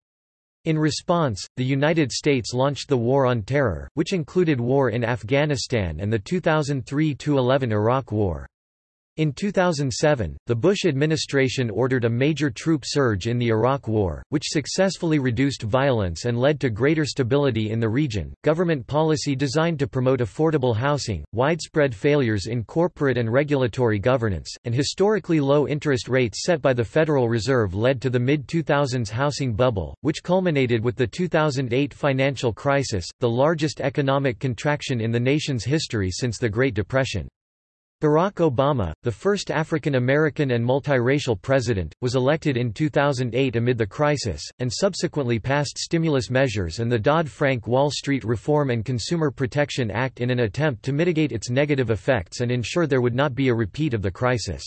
In response, the United States launched the War on Terror, which included war in Afghanistan and the 2003–11 Iraq War. In 2007, the Bush administration ordered a major troop surge in the Iraq War, which successfully reduced violence and led to greater stability in the region. Government policy designed to promote affordable housing, widespread failures in corporate and regulatory governance, and historically low interest rates set by the Federal Reserve led to the mid 2000s housing bubble, which culminated with the 2008 financial crisis, the largest economic contraction in the nation's history since the Great Depression. Barack Obama, the first African American and multiracial president, was elected in 2008 amid the crisis, and subsequently passed stimulus measures and the Dodd-Frank Wall Street Reform and Consumer Protection Act in an attempt to mitigate its negative effects and ensure there would not be a repeat of the crisis.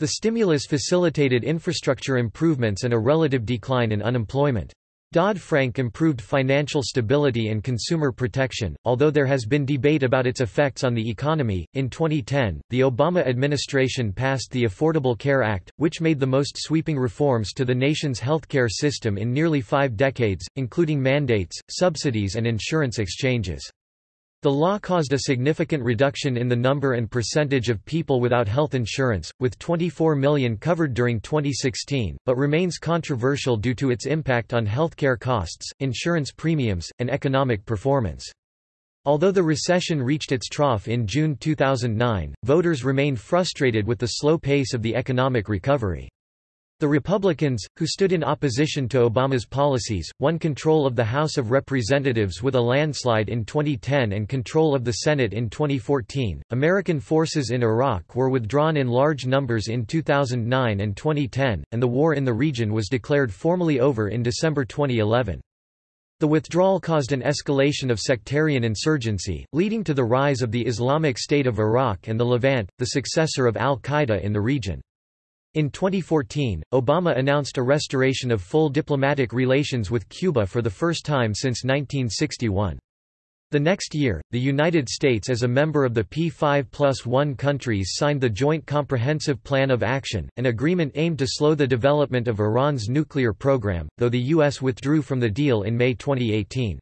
The stimulus facilitated infrastructure improvements and a relative decline in unemployment. Dodd-Frank improved financial stability and consumer protection, although there has been debate about its effects on the economy. In 2010, the Obama administration passed the Affordable Care Act, which made the most sweeping reforms to the nation's healthcare system in nearly five decades, including mandates, subsidies and insurance exchanges. The law caused a significant reduction in the number and percentage of people without health insurance, with 24 million covered during 2016, but remains controversial due to its impact on healthcare costs, insurance premiums, and economic performance. Although the recession reached its trough in June 2009, voters remained frustrated with the slow pace of the economic recovery. The Republicans, who stood in opposition to Obama's policies, won control of the House of Representatives with a landslide in 2010 and control of the Senate in 2014. American forces in Iraq were withdrawn in large numbers in 2009 and 2010, and the war in the region was declared formally over in December 2011. The withdrawal caused an escalation of sectarian insurgency, leading to the rise of the Islamic State of Iraq and the Levant, the successor of al-Qaeda in the region. In 2014, Obama announced a restoration of full diplomatic relations with Cuba for the first time since 1961. The next year, the United States as a member of the P5 plus 1 countries signed the Joint Comprehensive Plan of Action, an agreement aimed to slow the development of Iran's nuclear program, though the U.S. withdrew from the deal in May 2018.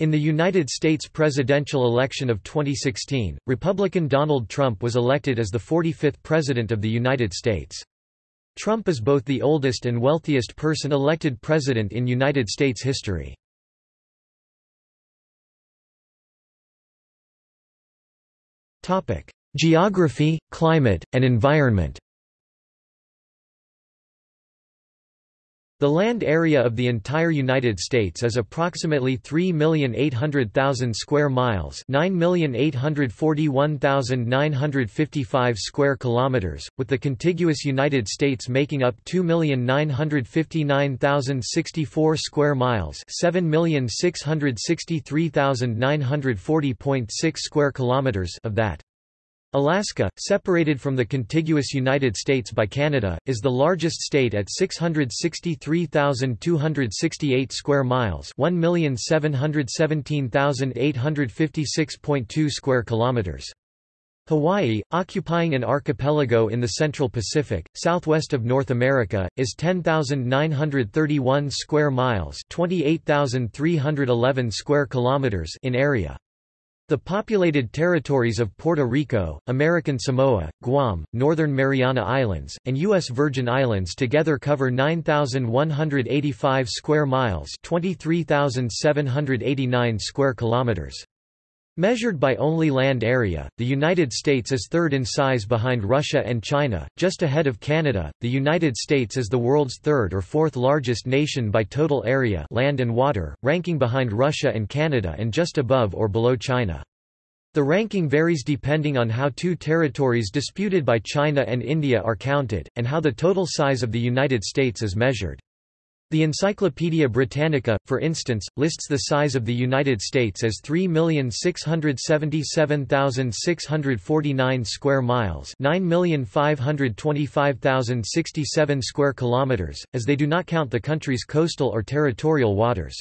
In the United States presidential election of 2016, Republican Donald Trump was elected as the 45th President of the United States. Trump is both the oldest and wealthiest person elected president in United States history. Geography, climate, and environment The land area of the entire United States is approximately 3,800,000 square miles, 9,841,955 square kilometers, with the contiguous United States making up 2,959,064 square miles, 7,663,940.6 square kilometers of that. Alaska, separated from the contiguous United States by Canada, is the largest state at 663,268 square miles, 1,717,856.2 square kilometers. Hawaii, occupying an archipelago in the Central Pacific, southwest of North America, is 10,931 square miles, 28,311 square kilometers in area. The populated territories of Puerto Rico, American Samoa, Guam, Northern Mariana Islands, and U.S. Virgin Islands together cover 9,185 square miles 23,789 square kilometers. Measured by only land area, the United States is third in size behind Russia and China, just ahead of Canada. The United States is the world's third or fourth largest nation by total area, land and water, ranking behind Russia and Canada and just above or below China. The ranking varies depending on how two territories disputed by China and India are counted, and how the total size of the United States is measured. The Encyclopaedia Britannica, for instance, lists the size of the United States as 3,677,649 square miles, 9,525,067 square kilometers, as they do not count the country's coastal or territorial waters.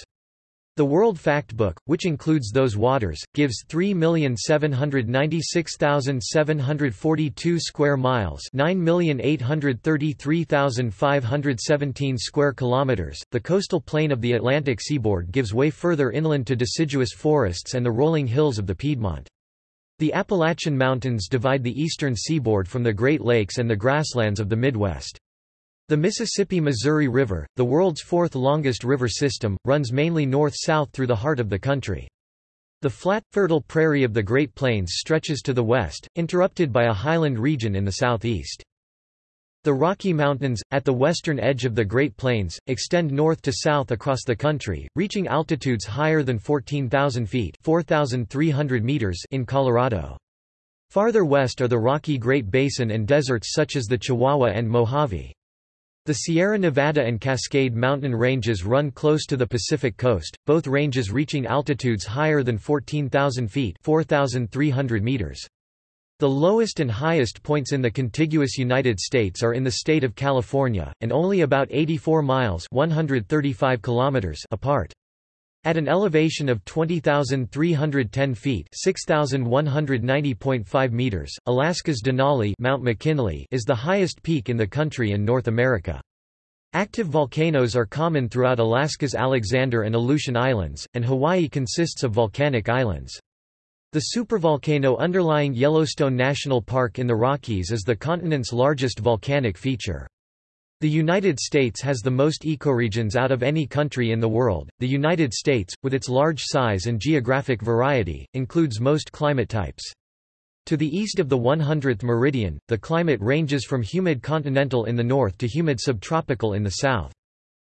The World Factbook, which includes those waters, gives 3,796,742 square miles, 9,833,517 square kilometers. The coastal plain of the Atlantic seaboard gives way further inland to deciduous forests and the rolling hills of the Piedmont. The Appalachian Mountains divide the eastern seaboard from the Great Lakes and the grasslands of the Midwest. The Mississippi-Missouri River, the world's fourth longest river system, runs mainly north-south through the heart of the country. The flat, fertile prairie of the Great Plains stretches to the west, interrupted by a highland region in the southeast. The Rocky Mountains, at the western edge of the Great Plains, extend north to south across the country, reaching altitudes higher than 14,000 feet 4,300 meters in Colorado. Farther west are the Rocky Great Basin and deserts such as the Chihuahua and Mojave. The Sierra Nevada and Cascade mountain ranges run close to the Pacific coast, both ranges reaching altitudes higher than 14,000 feet 4,300 meters. The lowest and highest points in the contiguous United States are in the state of California, and only about 84 miles 135 kilometers apart. At an elevation of 20,310 feet (6,190.5 meters), Alaska's Denali Mount McKinley is the highest peak in the country and North America. Active volcanoes are common throughout Alaska's Alexander and Aleutian Islands, and Hawaii consists of volcanic islands. The supervolcano underlying Yellowstone National Park in the Rockies is the continent's largest volcanic feature. The United States has the most ecoregions out of any country in the world. The United States, with its large size and geographic variety, includes most climate types. To the east of the 100th meridian, the climate ranges from humid continental in the north to humid subtropical in the south.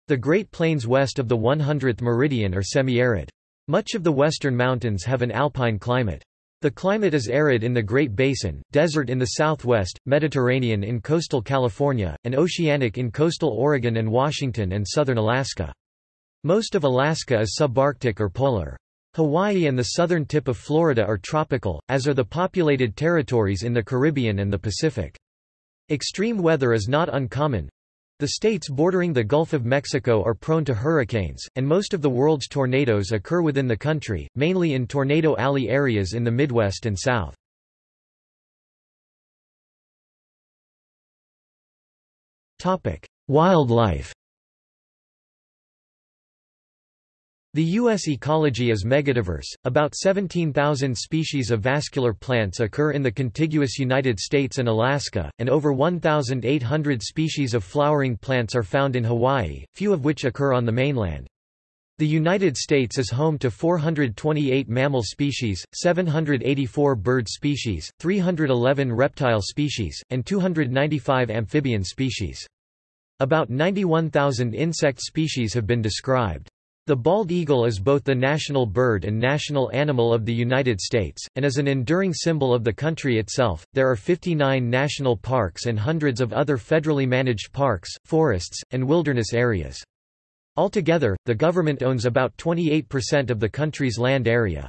The Great Plains west of the 100th meridian are semi-arid. Much of the western mountains have an alpine climate. The climate is arid in the Great Basin, desert in the southwest, Mediterranean in coastal California, and oceanic in coastal Oregon and Washington and southern Alaska. Most of Alaska is subarctic or polar. Hawaii and the southern tip of Florida are tropical, as are the populated territories in the Caribbean and the Pacific. Extreme weather is not uncommon, the states bordering the Gulf of Mexico are prone to hurricanes, and most of the world's tornadoes occur within the country, mainly in Tornado Alley areas in the Midwest and South. Wildlife The U.S. ecology is megadiverse. About 17,000 species of vascular plants occur in the contiguous United States and Alaska, and over 1,800 species of flowering plants are found in Hawaii, few of which occur on the mainland. The United States is home to 428 mammal species, 784 bird species, 311 reptile species, and 295 amphibian species. About 91,000 insect species have been described. The bald eagle is both the national bird and national animal of the United States, and is an enduring symbol of the country itself. There are 59 national parks and hundreds of other federally managed parks, forests, and wilderness areas. Altogether, the government owns about 28% of the country's land area.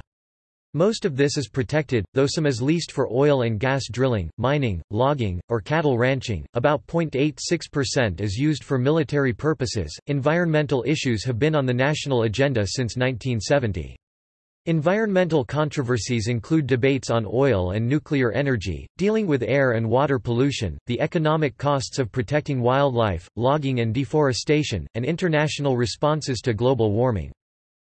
Most of this is protected, though some is leased for oil and gas drilling, mining, logging, or cattle ranching. About 0.86% is used for military purposes. Environmental issues have been on the national agenda since 1970. Environmental controversies include debates on oil and nuclear energy, dealing with air and water pollution, the economic costs of protecting wildlife, logging and deforestation, and international responses to global warming.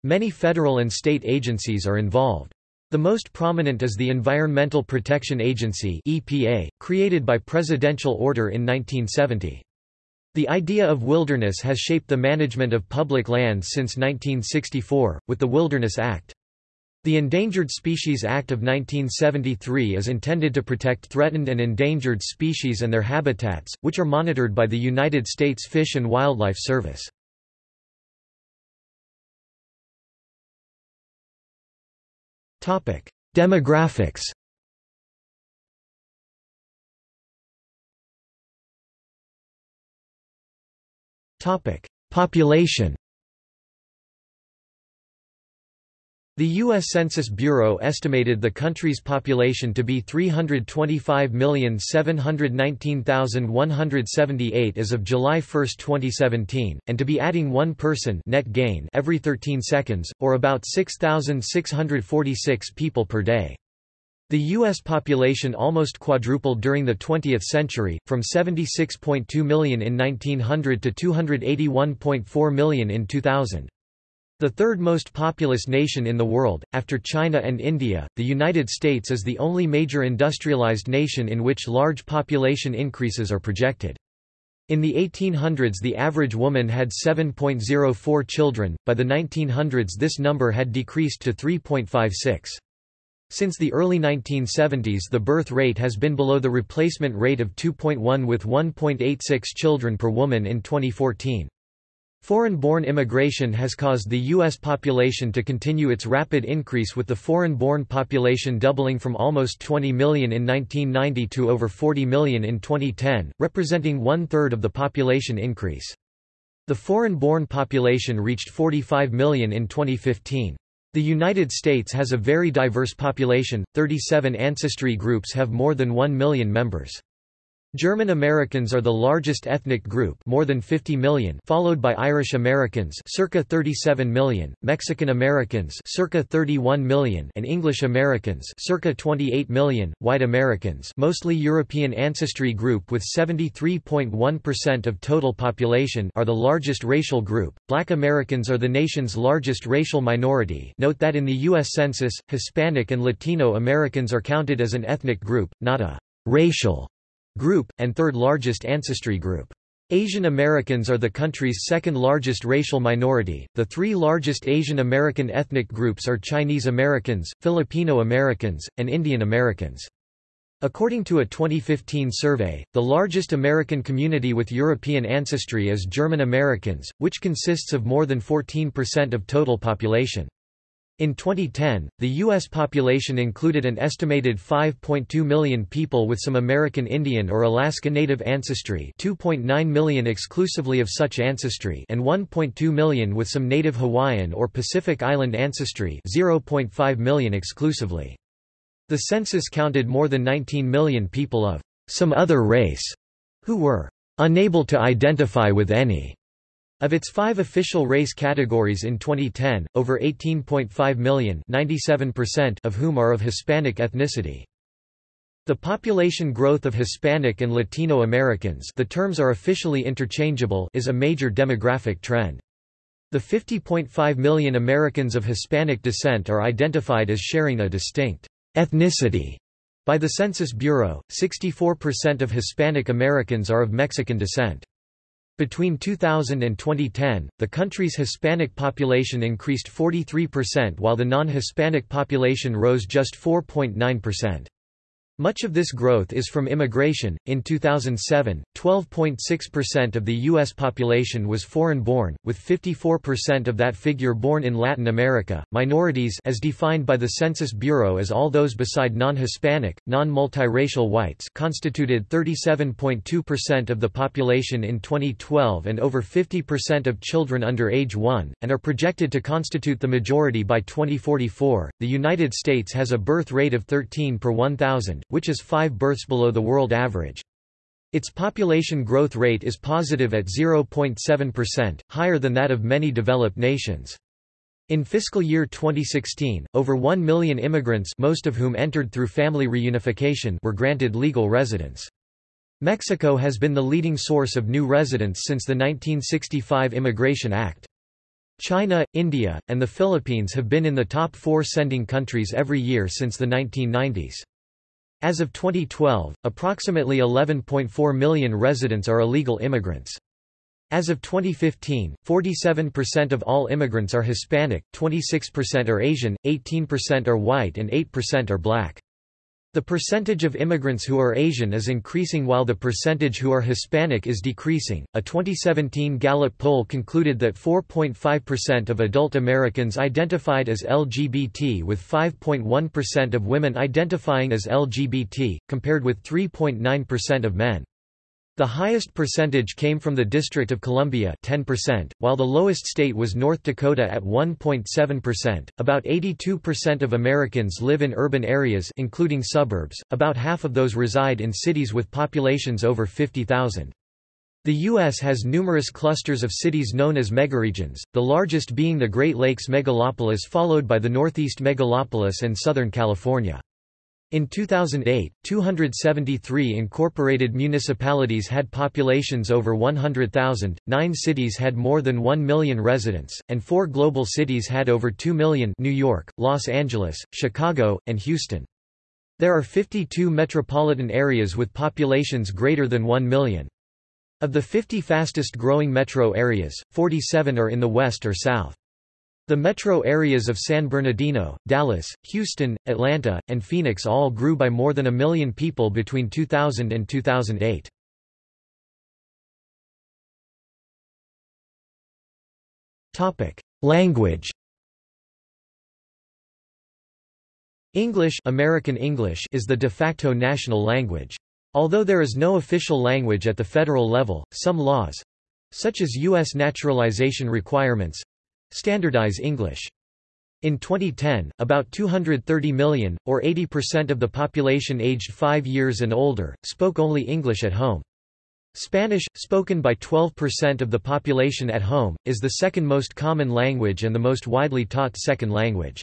Many federal and state agencies are involved. The most prominent is the Environmental Protection Agency EPA, created by presidential order in 1970. The idea of wilderness has shaped the management of public lands since 1964, with the Wilderness Act. The Endangered Species Act of 1973 is intended to protect threatened and endangered species and their habitats, which are monitored by the United States Fish and Wildlife Service. Demographics Population The U.S. Census Bureau estimated the country's population to be 325,719,178 as of July 1, 2017, and to be adding one person net gain every 13 seconds, or about 6,646 people per day. The U.S. population almost quadrupled during the 20th century, from 76.2 million in 1900 to 281.4 million in 2000. The third most populous nation in the world, after China and India, the United States is the only major industrialized nation in which large population increases are projected. In the 1800s the average woman had 7.04 children, by the 1900s this number had decreased to 3.56. Since the early 1970s the birth rate has been below the replacement rate of 2.1 with 1.86 children per woman in 2014. Foreign-born immigration has caused the U.S. population to continue its rapid increase with the foreign-born population doubling from almost 20 million in 1990 to over 40 million in 2010, representing one-third of the population increase. The foreign-born population reached 45 million in 2015. The United States has a very diverse population, 37 ancestry groups have more than 1 million members. German Americans are the largest ethnic group more than 50 million followed by Irish Americans circa 37 million, Mexican Americans circa 31 million and English Americans circa 28 million, white Americans mostly European ancestry group with 73.1% of total population are the largest racial group. Black Americans are the nation's largest racial minority note that in the U.S. Census, Hispanic and Latino Americans are counted as an ethnic group, not a racial group, and third largest ancestry group. Asian Americans are the country's second largest racial minority. The three largest Asian American ethnic groups are Chinese Americans, Filipino Americans, and Indian Americans. According to a 2015 survey, the largest American community with European ancestry is German Americans, which consists of more than 14% of total population. In 2010, the U.S. population included an estimated 5.2 million people with some American Indian or Alaska Native ancestry 2.9 million exclusively of such ancestry and 1.2 million with some Native Hawaiian or Pacific Island ancestry 0.5 million exclusively. The census counted more than 19 million people of some other race who were unable to identify with any of its five official race categories in 2010, over 18.5 million of whom are of Hispanic ethnicity. The population growth of Hispanic and Latino Americans the terms are officially interchangeable is a major demographic trend. The 50.5 million Americans of Hispanic descent are identified as sharing a distinct ethnicity. By the Census Bureau, 64% of Hispanic Americans are of Mexican descent. Between 2000 and 2010, the country's Hispanic population increased 43% while the non-Hispanic population rose just 4.9%. Much of this growth is from immigration. In 2007, 12.6% of the U.S. population was foreign born, with 54% of that figure born in Latin America. Minorities, as defined by the Census Bureau as all those beside non Hispanic, non multiracial whites, constituted 37.2% of the population in 2012 and over 50% of children under age 1, and are projected to constitute the majority by 2044. The United States has a birth rate of 13 per 1,000 which is five births below the world average. Its population growth rate is positive at 0.7%, higher than that of many developed nations. In fiscal year 2016, over 1 million immigrants most of whom entered through family reunification were granted legal residence. Mexico has been the leading source of new residents since the 1965 Immigration Act. China, India, and the Philippines have been in the top four sending countries every year since the 1990s. As of 2012, approximately 11.4 million residents are illegal immigrants. As of 2015, 47% of all immigrants are Hispanic, 26% are Asian, 18% are white and 8% are black. The percentage of immigrants who are Asian is increasing while the percentage who are Hispanic is decreasing. A 2017 Gallup poll concluded that 4.5% of adult Americans identified as LGBT with 5.1% of women identifying as LGBT, compared with 3.9% of men. The highest percentage came from the District of Columbia 10%, while the lowest state was North Dakota at 1.7%. About 82% of Americans live in urban areas including suburbs, about half of those reside in cities with populations over 50,000. The U.S. has numerous clusters of cities known as megaregions, the largest being the Great Lakes megalopolis followed by the Northeast megalopolis and Southern California. In 2008, 273 incorporated municipalities had populations over 100,000, nine cities had more than 1 million residents, and four global cities had over 2 million New York, Los Angeles, Chicago, and Houston. There are 52 metropolitan areas with populations greater than 1 million. Of the 50 fastest growing metro areas, 47 are in the west or south. The metro areas of San Bernardino, Dallas, Houston, Atlanta, and Phoenix all grew by more than a million people between 2000 and 2008. Topic: Language English, American English is the de facto national language. Although there is no official language at the federal level, some laws such as U.S. naturalization requirements Standardize English. In 2010, about 230 million, or 80% of the population aged 5 years and older, spoke only English at home. Spanish, spoken by 12% of the population at home, is the second most common language and the most widely taught second language.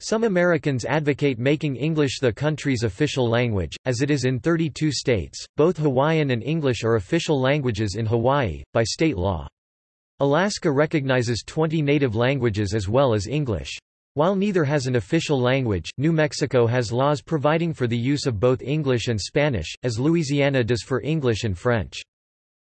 Some Americans advocate making English the country's official language, as it is in 32 states. Both Hawaiian and English are official languages in Hawaii, by state law. Alaska recognizes 20 native languages as well as English. While neither has an official language, New Mexico has laws providing for the use of both English and Spanish, as Louisiana does for English and French.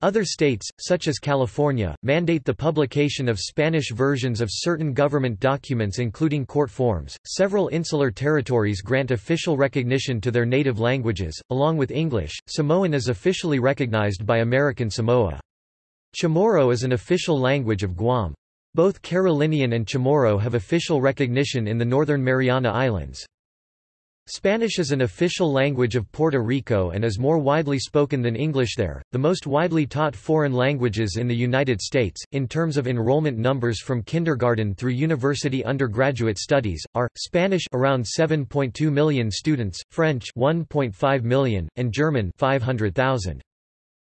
Other states, such as California, mandate the publication of Spanish versions of certain government documents including court forms. Several insular territories grant official recognition to their native languages, along with English. Samoan is officially recognized by American Samoa. Chamorro is an official language of Guam. Both Carolinian and Chamorro have official recognition in the Northern Mariana Islands. Spanish is an official language of Puerto Rico and is more widely spoken than English there. The most widely taught foreign languages in the United States, in terms of enrollment numbers from kindergarten through university undergraduate studies, are Spanish around 7.2 million students, French 1.5 million, and German 500,000.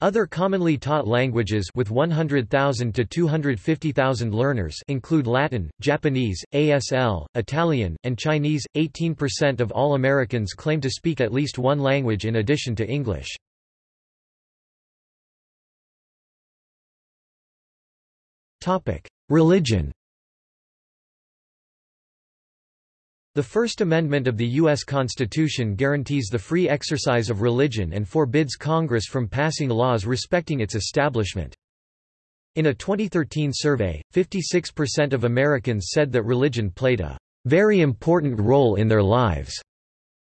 Other commonly taught languages with 100,000 to 250,000 learners include Latin, Japanese, ASL, Italian, and Chinese. 18% of all Americans claim to speak at least one language in addition to English. Topic: Religion The First Amendment of the U.S. Constitution guarantees the free exercise of religion and forbids Congress from passing laws respecting its establishment. In a 2013 survey, 56% of Americans said that religion played a very important role in their lives.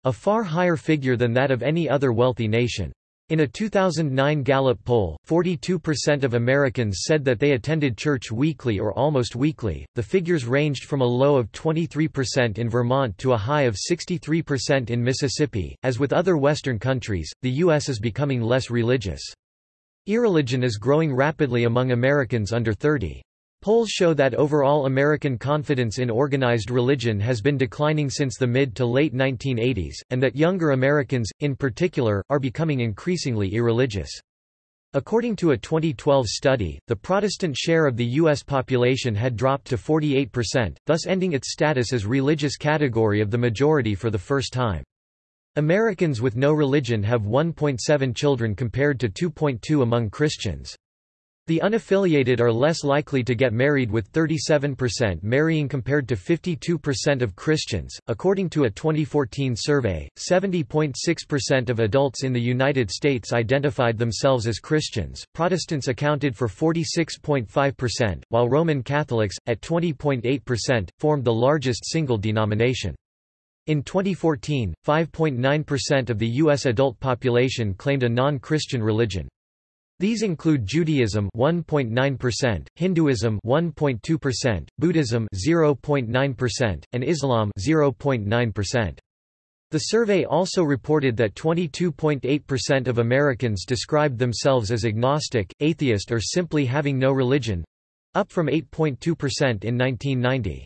a far higher figure than that of any other wealthy nation. In a 2009 Gallup poll, 42% of Americans said that they attended church weekly or almost weekly. The figures ranged from a low of 23% in Vermont to a high of 63% in Mississippi. As with other Western countries, the U.S. is becoming less religious. Irreligion is growing rapidly among Americans under 30. Polls show that overall American confidence in organized religion has been declining since the mid to late 1980s, and that younger Americans, in particular, are becoming increasingly irreligious. According to a 2012 study, the Protestant share of the U.S. population had dropped to 48%, thus ending its status as religious category of the majority for the first time. Americans with no religion have 1.7 children compared to 2.2 among Christians. The unaffiliated are less likely to get married with 37% marrying compared to 52% of Christians. According to a 2014 survey, 70.6% of adults in the United States identified themselves as Christians. Protestants accounted for 46.5%, while Roman Catholics, at 20.8%, formed the largest single denomination. In 2014, 5.9% of the U.S. adult population claimed a non-Christian religion. These include Judaism 1.9%, Hinduism 1.2%, Buddhism 0.9%, and Islam 0.9%. The survey also reported that 22.8% of Americans described themselves as agnostic, atheist or simply having no religion—up from 8.2% in 1990.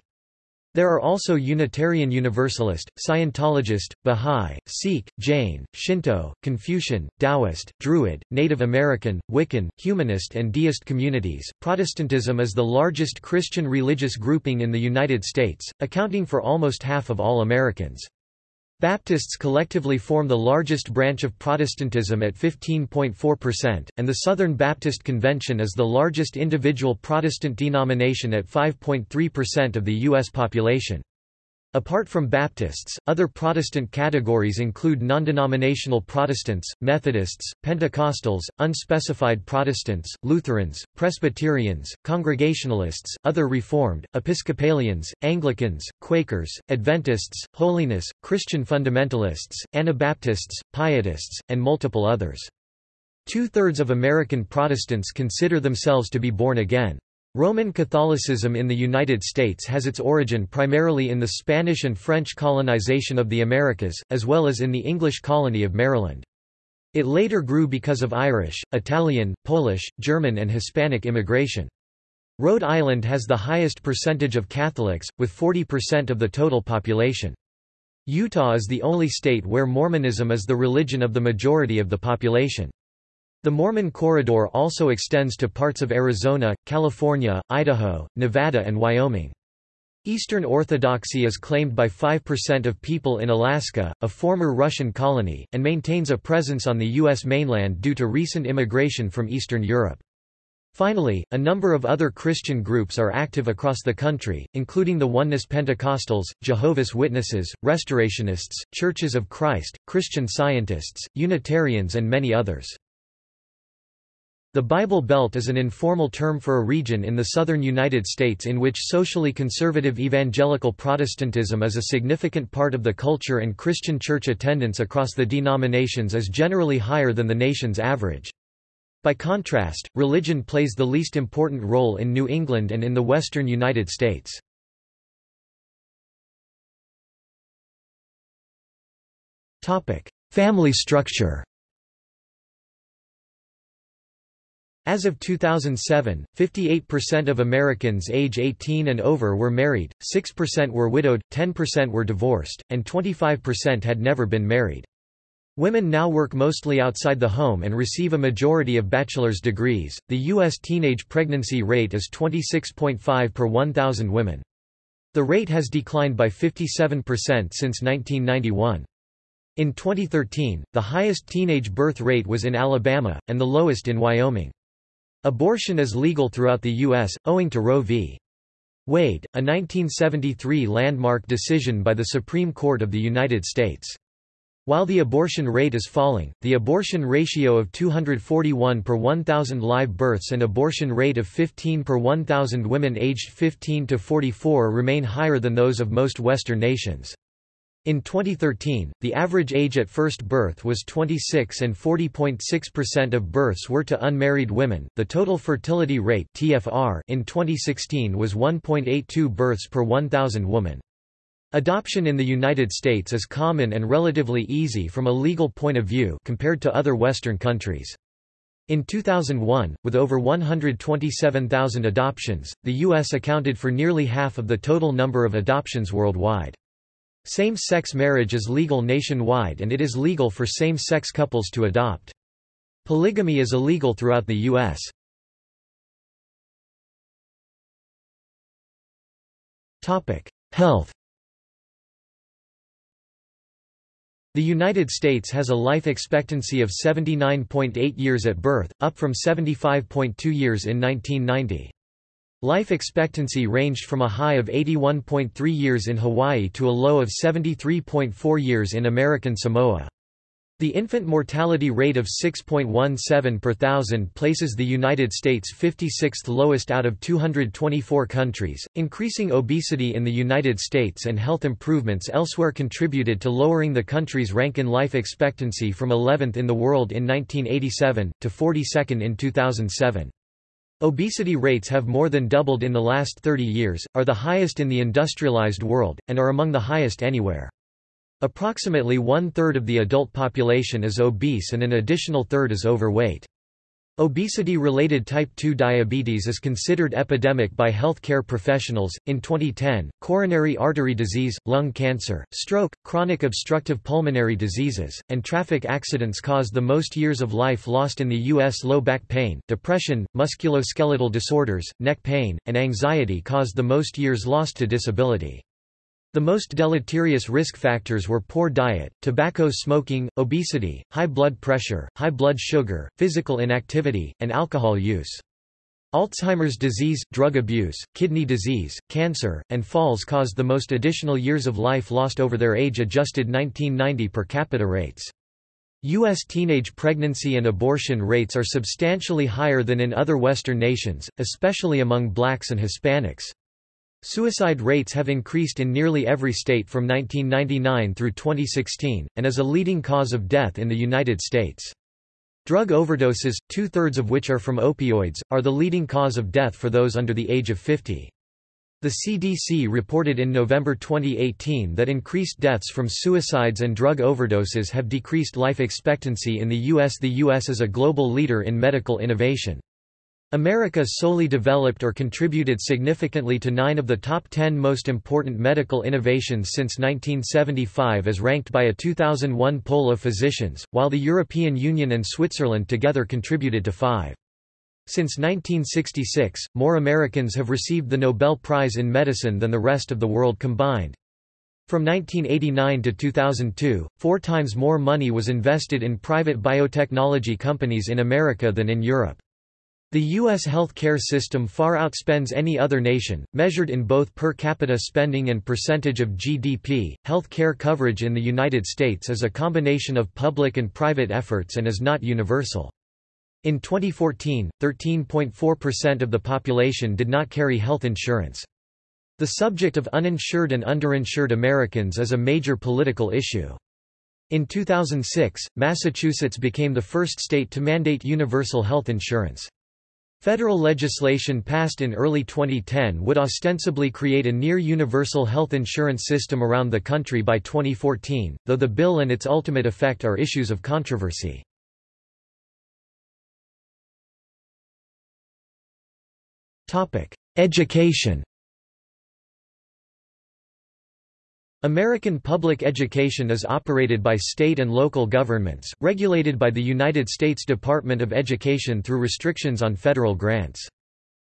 There are also Unitarian Universalist, Scientologist, Bahá'í, Sikh, Jain, Shinto, Confucian, Taoist, Druid, Native American, Wiccan, Humanist, and Deist communities. Protestantism is the largest Christian religious grouping in the United States, accounting for almost half of all Americans. Baptists collectively form the largest branch of Protestantism at 15.4%, and the Southern Baptist Convention is the largest individual Protestant denomination at 5.3% of the U.S. population. Apart from Baptists, other Protestant categories include non-denominational Protestants, Methodists, Pentecostals, unspecified Protestants, Lutherans, Presbyterians, Congregationalists, other Reformed, Episcopalians, Anglicans, Quakers, Adventists, Holiness, Christian Fundamentalists, Anabaptists, Pietists, and multiple others. Two-thirds of American Protestants consider themselves to be born again. Roman Catholicism in the United States has its origin primarily in the Spanish and French colonization of the Americas, as well as in the English colony of Maryland. It later grew because of Irish, Italian, Polish, German and Hispanic immigration. Rhode Island has the highest percentage of Catholics, with 40% of the total population. Utah is the only state where Mormonism is the religion of the majority of the population. The Mormon Corridor also extends to parts of Arizona, California, Idaho, Nevada and Wyoming. Eastern Orthodoxy is claimed by 5% of people in Alaska, a former Russian colony, and maintains a presence on the U.S. mainland due to recent immigration from Eastern Europe. Finally, a number of other Christian groups are active across the country, including the Oneness Pentecostals, Jehovah's Witnesses, Restorationists, Churches of Christ, Christian Scientists, Unitarians and many others. The Bible Belt is an informal term for a region in the southern United States in which socially conservative evangelical Protestantism is a significant part of the culture and Christian church attendance across the denominations is generally higher than the nation's average. By contrast, religion plays the least important role in New England and in the western United States. Family structure As of 2007, 58% of Americans age 18 and over were married, 6% were widowed, 10% were divorced, and 25% had never been married. Women now work mostly outside the home and receive a majority of bachelor's degrees. The U.S. teenage pregnancy rate is 26.5 per 1,000 women. The rate has declined by 57% since 1991. In 2013, the highest teenage birth rate was in Alabama, and the lowest in Wyoming. Abortion is legal throughout the U.S., owing to Roe v. Wade, a 1973 landmark decision by the Supreme Court of the United States. While the abortion rate is falling, the abortion ratio of 241 per 1,000 live births and abortion rate of 15 per 1,000 women aged 15 to 44 remain higher than those of most Western nations. In 2013, the average age at first birth was 26 and 40.6% of births were to unmarried women. The total fertility rate (TFR) in 2016 was 1.82 births per 1000 women. Adoption in the United States is common and relatively easy from a legal point of view compared to other western countries. In 2001, with over 127,000 adoptions, the U.S. accounted for nearly half of the total number of adoptions worldwide. Same-sex marriage is legal nationwide and it is legal for same-sex couples to adopt. Polygamy is illegal throughout the U.S. Health The United States has a life expectancy of 79.8 years at birth, up from 75.2 years in 1990. Life expectancy ranged from a high of 81.3 years in Hawaii to a low of 73.4 years in American Samoa. The infant mortality rate of 6.17 per thousand places the United States 56th lowest out of 224 countries. Increasing obesity in the United States and health improvements elsewhere contributed to lowering the country's rank in life expectancy from 11th in the world in 1987 to 42nd in 2007. Obesity rates have more than doubled in the last 30 years, are the highest in the industrialized world, and are among the highest anywhere. Approximately one-third of the adult population is obese and an additional third is overweight. Obesity-related type 2 diabetes is considered epidemic by healthcare professionals. In 2010, coronary artery disease, lung cancer, stroke, chronic obstructive pulmonary diseases, and traffic accidents caused the most years of life lost in the U.S. Low back pain, depression, musculoskeletal disorders, neck pain, and anxiety caused the most years lost to disability. The most deleterious risk factors were poor diet, tobacco smoking, obesity, high blood pressure, high blood sugar, physical inactivity, and alcohol use. Alzheimer's disease, drug abuse, kidney disease, cancer, and falls caused the most additional years of life lost over their age-adjusted 1990 per capita rates. U.S. teenage pregnancy and abortion rates are substantially higher than in other Western nations, especially among blacks and Hispanics. Suicide rates have increased in nearly every state from 1999 through 2016, and is a leading cause of death in the United States. Drug overdoses, two-thirds of which are from opioids, are the leading cause of death for those under the age of 50. The CDC reported in November 2018 that increased deaths from suicides and drug overdoses have decreased life expectancy in the U.S. The U.S. is a global leader in medical innovation. America solely developed or contributed significantly to nine of the top ten most important medical innovations since 1975 as ranked by a 2001 poll of physicians, while the European Union and Switzerland together contributed to five. Since 1966, more Americans have received the Nobel Prize in Medicine than the rest of the world combined. From 1989 to 2002, four times more money was invested in private biotechnology companies in America than in Europe. The U.S. health care system far outspends any other nation, measured in both per capita spending and percentage of GDP. Health care coverage in the United States is a combination of public and private efforts and is not universal. In 2014, 13.4% of the population did not carry health insurance. The subject of uninsured and underinsured Americans is a major political issue. In 2006, Massachusetts became the first state to mandate universal health insurance. Federal legislation passed in early 2010 would ostensibly create a near-universal health insurance system around the country by 2014, though the bill and its ultimate effect are issues of controversy. Education American public education is operated by state and local governments, regulated by the United States Department of Education through restrictions on federal grants.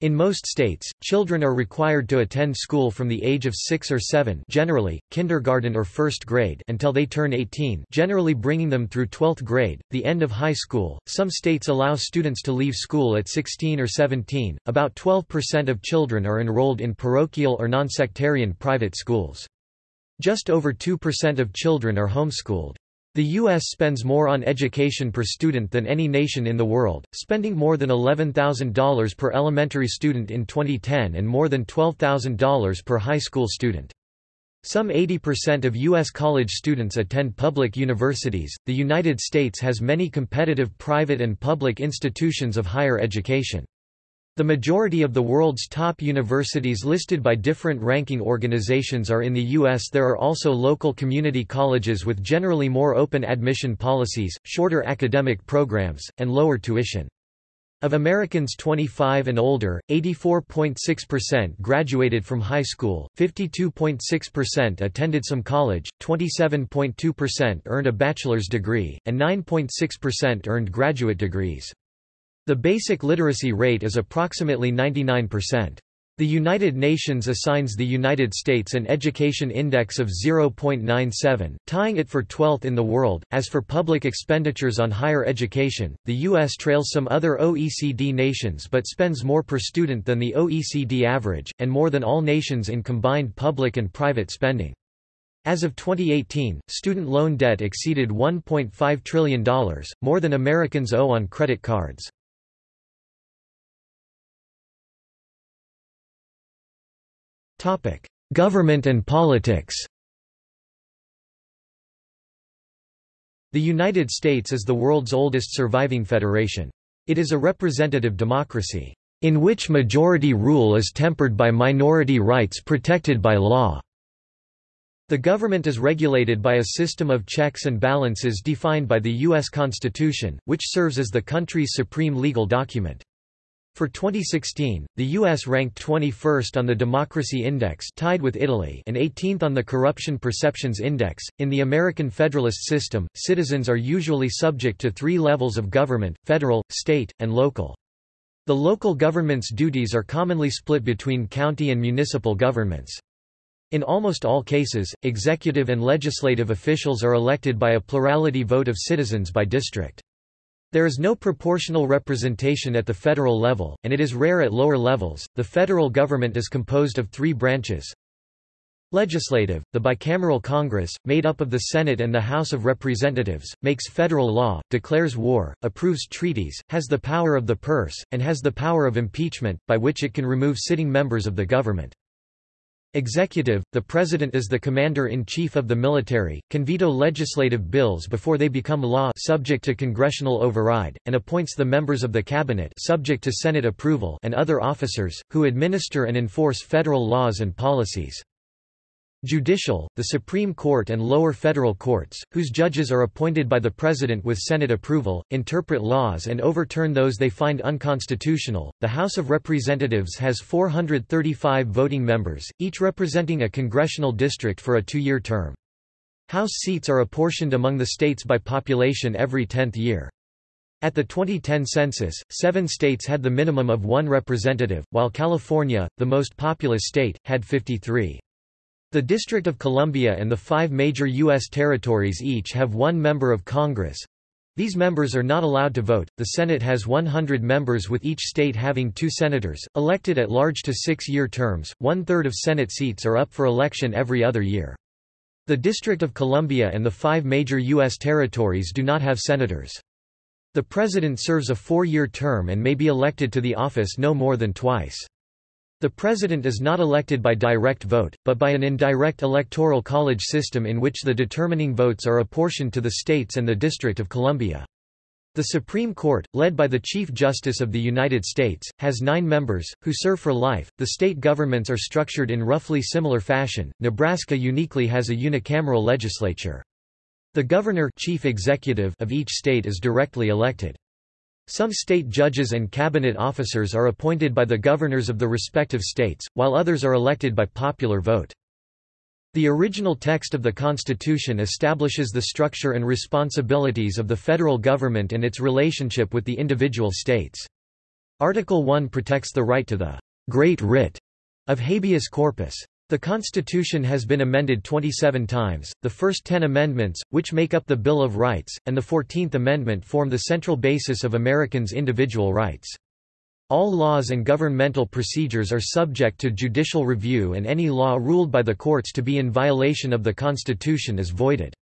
In most states, children are required to attend school from the age of 6 or 7 generally, kindergarten or first grade until they turn 18 generally bringing them through 12th grade, the end of high school. Some states allow students to leave school at 16 or 17. About 12% of children are enrolled in parochial or nonsectarian private schools. Just over 2% of children are homeschooled. The U.S. spends more on education per student than any nation in the world, spending more than $11,000 per elementary student in 2010 and more than $12,000 per high school student. Some 80% of U.S. college students attend public universities. The United States has many competitive private and public institutions of higher education. The majority of the world's top universities listed by different ranking organizations are in the U.S. There are also local community colleges with generally more open admission policies, shorter academic programs, and lower tuition. Of Americans 25 and older, 84.6% graduated from high school, 52.6% attended some college, 27.2% earned a bachelor's degree, and 9.6% earned graduate degrees. The basic literacy rate is approximately 99%. The United Nations assigns the United States an education index of 0.97, tying it for 12th in the world. As for public expenditures on higher education, the U.S. trails some other OECD nations but spends more per student than the OECD average, and more than all nations in combined public and private spending. As of 2018, student loan debt exceeded $1.5 trillion, more than Americans owe on credit cards. Government and politics The United States is the world's oldest surviving federation. It is a representative democracy, in which majority rule is tempered by minority rights protected by law. The government is regulated by a system of checks and balances defined by the U.S. Constitution, which serves as the country's supreme legal document. For 2016, the U.S. ranked 21st on the Democracy Index tied with Italy and 18th on the Corruption Perceptions Index. In the American Federalist system, citizens are usually subject to three levels of government, federal, state, and local. The local government's duties are commonly split between county and municipal governments. In almost all cases, executive and legislative officials are elected by a plurality vote of citizens by district. There is no proportional representation at the federal level, and it is rare at lower levels. The federal government is composed of three branches. Legislative, the bicameral Congress, made up of the Senate and the House of Representatives, makes federal law, declares war, approves treaties, has the power of the purse, and has the power of impeachment, by which it can remove sitting members of the government. Executive, the President is the Commander-in-Chief of the military, can veto legislative bills before they become law subject to congressional override, and appoints the members of the Cabinet subject to Senate approval and other officers, who administer and enforce federal laws and policies. Judicial, the Supreme Court and lower federal courts, whose judges are appointed by the President with Senate approval, interpret laws and overturn those they find unconstitutional. The House of Representatives has 435 voting members, each representing a congressional district for a two-year term. House seats are apportioned among the states by population every tenth year. At the 2010 census, seven states had the minimum of one representative, while California, the most populous state, had 53. The District of Columbia and the five major U.S. territories each have one member of Congress. These members are not allowed to vote. The Senate has 100 members with each state having two senators, elected at large to six-year terms. One-third of Senate seats are up for election every other year. The District of Columbia and the five major U.S. territories do not have senators. The President serves a four-year term and may be elected to the office no more than twice. The president is not elected by direct vote, but by an indirect electoral college system in which the determining votes are apportioned to the states and the District of Columbia. The Supreme Court, led by the Chief Justice of the United States, has nine members, who serve for life. The state governments are structured in roughly similar fashion. Nebraska uniquely has a unicameral legislature. The governor chief executive of each state is directly elected. Some state judges and cabinet officers are appointed by the governors of the respective states, while others are elected by popular vote. The original text of the Constitution establishes the structure and responsibilities of the federal government and its relationship with the individual states. Article 1 protects the right to the great writ of habeas corpus. The Constitution has been amended 27 times, the first ten amendments, which make up the Bill of Rights, and the Fourteenth Amendment form the central basis of Americans' individual rights. All laws and governmental procedures are subject to judicial review and any law ruled by the courts to be in violation of the Constitution is voided.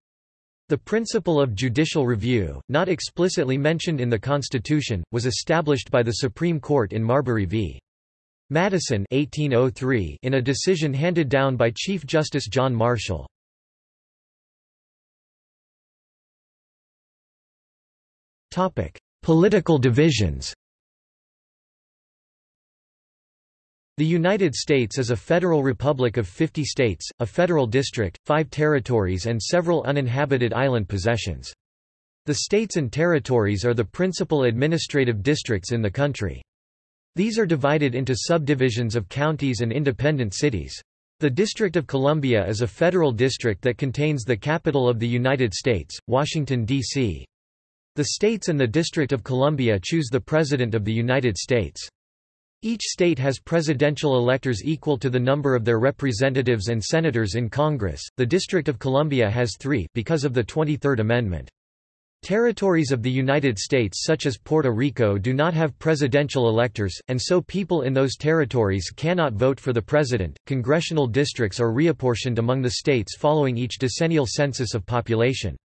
The principle of judicial review, not explicitly mentioned in the Constitution, was established by the Supreme Court in Marbury v. Madison 1803 in a decision handed down by Chief Justice John Marshall. Topic: Political divisions The United States is a federal republic of 50 states, a federal district, five territories and several uninhabited island possessions. The states and territories are the principal administrative districts in the country. These are divided into subdivisions of counties and independent cities. The District of Columbia is a federal district that contains the capital of the United States, Washington, D.C. The states and the District of Columbia choose the President of the United States. Each state has presidential electors equal to the number of their representatives and senators in Congress. The District of Columbia has 3 because of the 23rd Amendment. Territories of the United States such as Puerto Rico do not have presidential electors, and so people in those territories cannot vote for the president. Congressional districts are reapportioned among the states following each decennial census of population.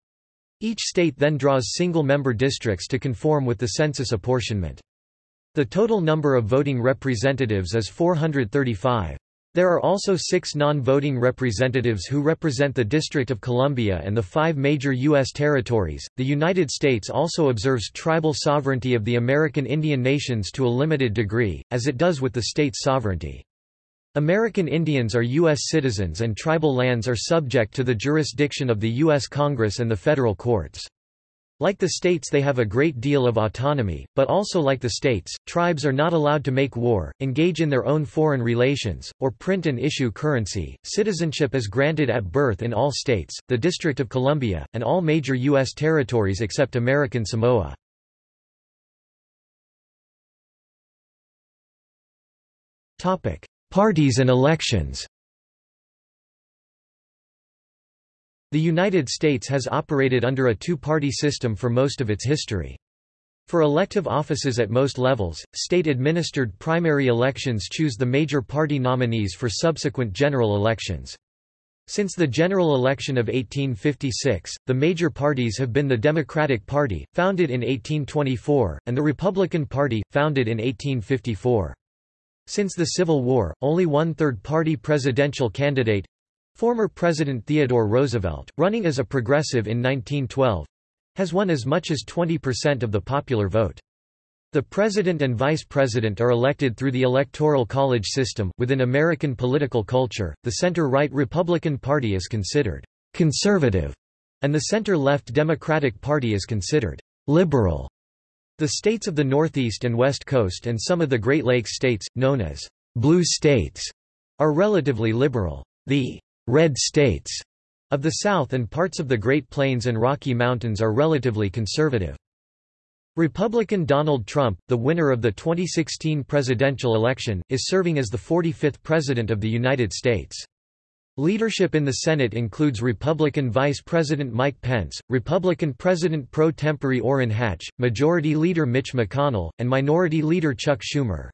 Each state then draws single-member districts to conform with the census apportionment. The total number of voting representatives is 435. There are also six non-voting representatives who represent the District of Columbia and the five major U.S. territories. The United States also observes tribal sovereignty of the American Indian nations to a limited degree, as it does with the state's sovereignty. American Indians are U.S. citizens and tribal lands are subject to the jurisdiction of the U.S. Congress and the federal courts. Like the states they have a great deal of autonomy, but also like the states, tribes are not allowed to make war, engage in their own foreign relations, or print and issue currency. Citizenship is granted at birth in all states, the District of Columbia, and all major U.S. territories except American Samoa. Parties and elections The United States has operated under a two-party system for most of its history. For elective offices at most levels, state-administered primary elections choose the major party nominees for subsequent general elections. Since the general election of 1856, the major parties have been the Democratic Party, founded in 1824, and the Republican Party, founded in 1854. Since the Civil War, only one third-party presidential candidate, Former President Theodore Roosevelt, running as a progressive in 1912, has won as much as 20% of the popular vote. The president and vice president are elected through the electoral college system. Within American political culture, the center-right Republican Party is considered conservative, and the center-left Democratic Party is considered liberal. The states of the Northeast and West Coast and some of the Great Lakes states, known as blue states, are relatively liberal. The red states of the South and parts of the Great Plains and Rocky Mountains are relatively conservative. Republican Donald Trump, the winner of the 2016 presidential election, is serving as the 45th President of the United States. Leadership in the Senate includes Republican Vice President Mike Pence, Republican President pro tempore Orrin Hatch, Majority Leader Mitch McConnell, and Minority Leader Chuck Schumer.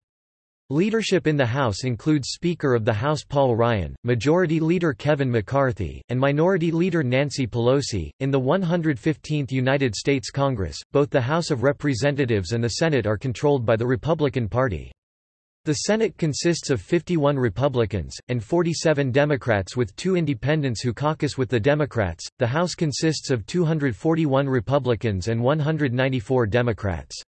Leadership in the House includes Speaker of the House Paul Ryan, Majority Leader Kevin McCarthy, and Minority Leader Nancy Pelosi. In the 115th United States Congress, both the House of Representatives and the Senate are controlled by the Republican Party. The Senate consists of 51 Republicans, and 47 Democrats with two independents who caucus with the Democrats. The House consists of 241 Republicans and 194 Democrats.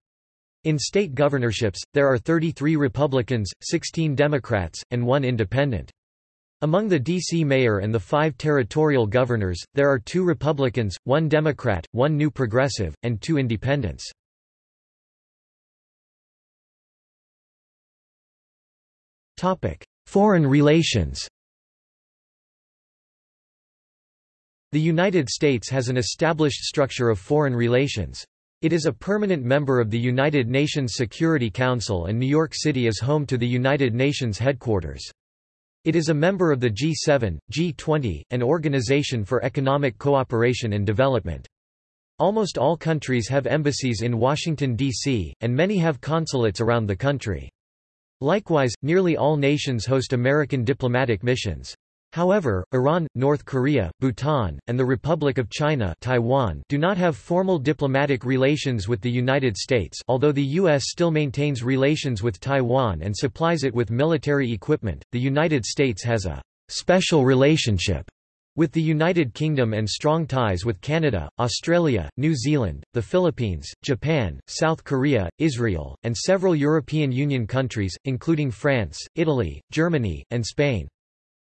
In state governorships, there are 33 Republicans, 16 Democrats, and one independent. Among the D.C. mayor and the five territorial governors, there are two Republicans, one Democrat, one New Progressive, and two independents. Foreign relations The United States has an established structure of foreign relations. It is a permanent member of the United Nations Security Council and New York City is home to the United Nations headquarters. It is a member of the G7, G20, and Organization for Economic Cooperation and Development. Almost all countries have embassies in Washington, D.C., and many have consulates around the country. Likewise, nearly all nations host American diplomatic missions. However, Iran, North Korea, Bhutan, and the Republic of China Taiwan do not have formal diplomatic relations with the United States although the U.S. still maintains relations with Taiwan and supplies it with military equipment, the United States has a «special relationship» with the United Kingdom and strong ties with Canada, Australia, New Zealand, the Philippines, Japan, South Korea, Israel, and several European Union countries, including France, Italy, Germany, and Spain.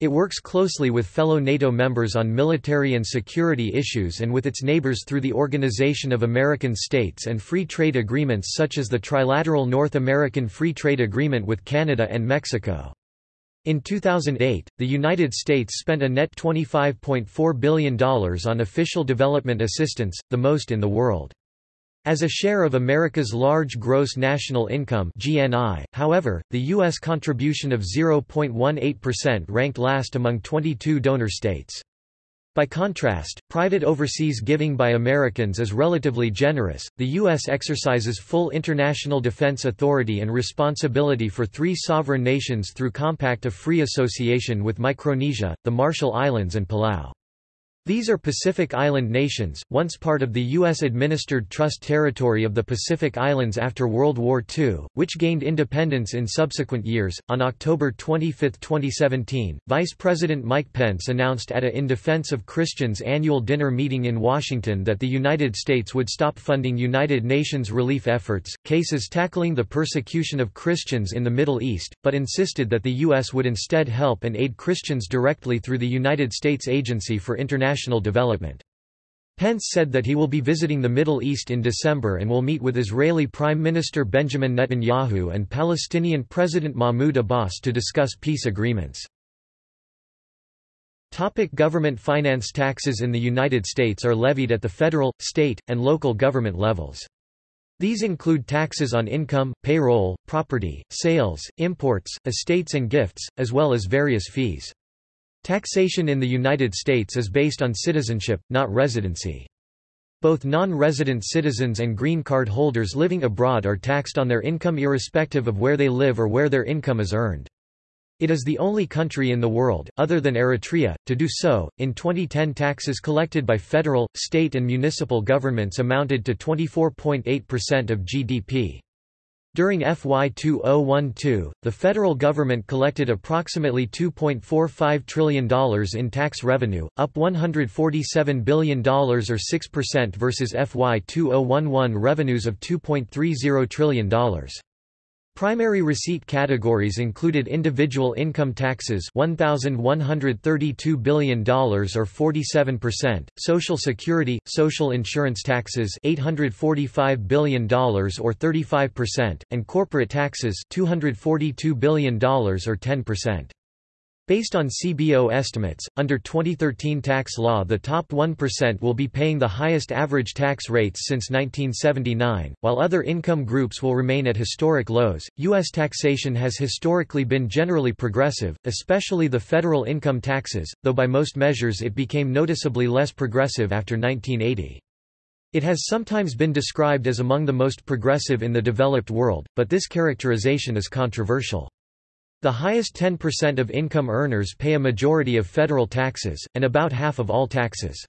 It works closely with fellow NATO members on military and security issues and with its neighbors through the Organization of American States and free trade agreements such as the Trilateral North American Free Trade Agreement with Canada and Mexico. In 2008, the United States spent a net $25.4 billion on official development assistance, the most in the world. As a share of America's large gross national income (GNI), however, the US contribution of 0.18% ranked last among 22 donor states. By contrast, private overseas giving by Americans is relatively generous. The U.S. exercises full international defense authority and responsibility for three sovereign nations through Compact of Free Association with Micronesia, the Marshall Islands, and Palau. These are Pacific Island nations, once part of the U.S.-administered Trust Territory of the Pacific Islands after World War II, which gained independence in subsequent years. On October 25, 2017, Vice President Mike Pence announced at a In Defense of Christians annual dinner meeting in Washington that the United States would stop funding United Nations relief efforts, cases tackling the persecution of Christians in the Middle East, but insisted that the U.S. would instead help and aid Christians directly through the United States Agency for International development. Pence said that he will be visiting the Middle East in December and will meet with Israeli Prime Minister Benjamin Netanyahu and Palestinian President Mahmoud Abbas to discuss peace agreements. Topic government finance Taxes in the United States are levied at the federal, state, and local government levels. These include taxes on income, payroll, property, sales, imports, estates and gifts, as well as various fees. Taxation in the United States is based on citizenship, not residency. Both non-resident citizens and green card holders living abroad are taxed on their income irrespective of where they live or where their income is earned. It is the only country in the world, other than Eritrea, to do so. In 2010, taxes collected by federal, state, and municipal governments amounted to 24.8% of GDP. During FY 2012, the federal government collected approximately $2.45 trillion in tax revenue, up $147 billion or 6% versus FY 2011 revenues of $2.30 trillion. Primary receipt categories included individual income taxes $1,132 billion or 47%, Social Security, social insurance taxes $845 billion or 35%, and corporate taxes $242 billion or 10%. Based on CBO estimates, under 2013 tax law the top 1% will be paying the highest average tax rates since 1979, while other income groups will remain at historic lows. U.S. taxation has historically been generally progressive, especially the federal income taxes, though by most measures it became noticeably less progressive after 1980. It has sometimes been described as among the most progressive in the developed world, but this characterization is controversial. The highest 10% of income earners pay a majority of federal taxes, and about half of all taxes.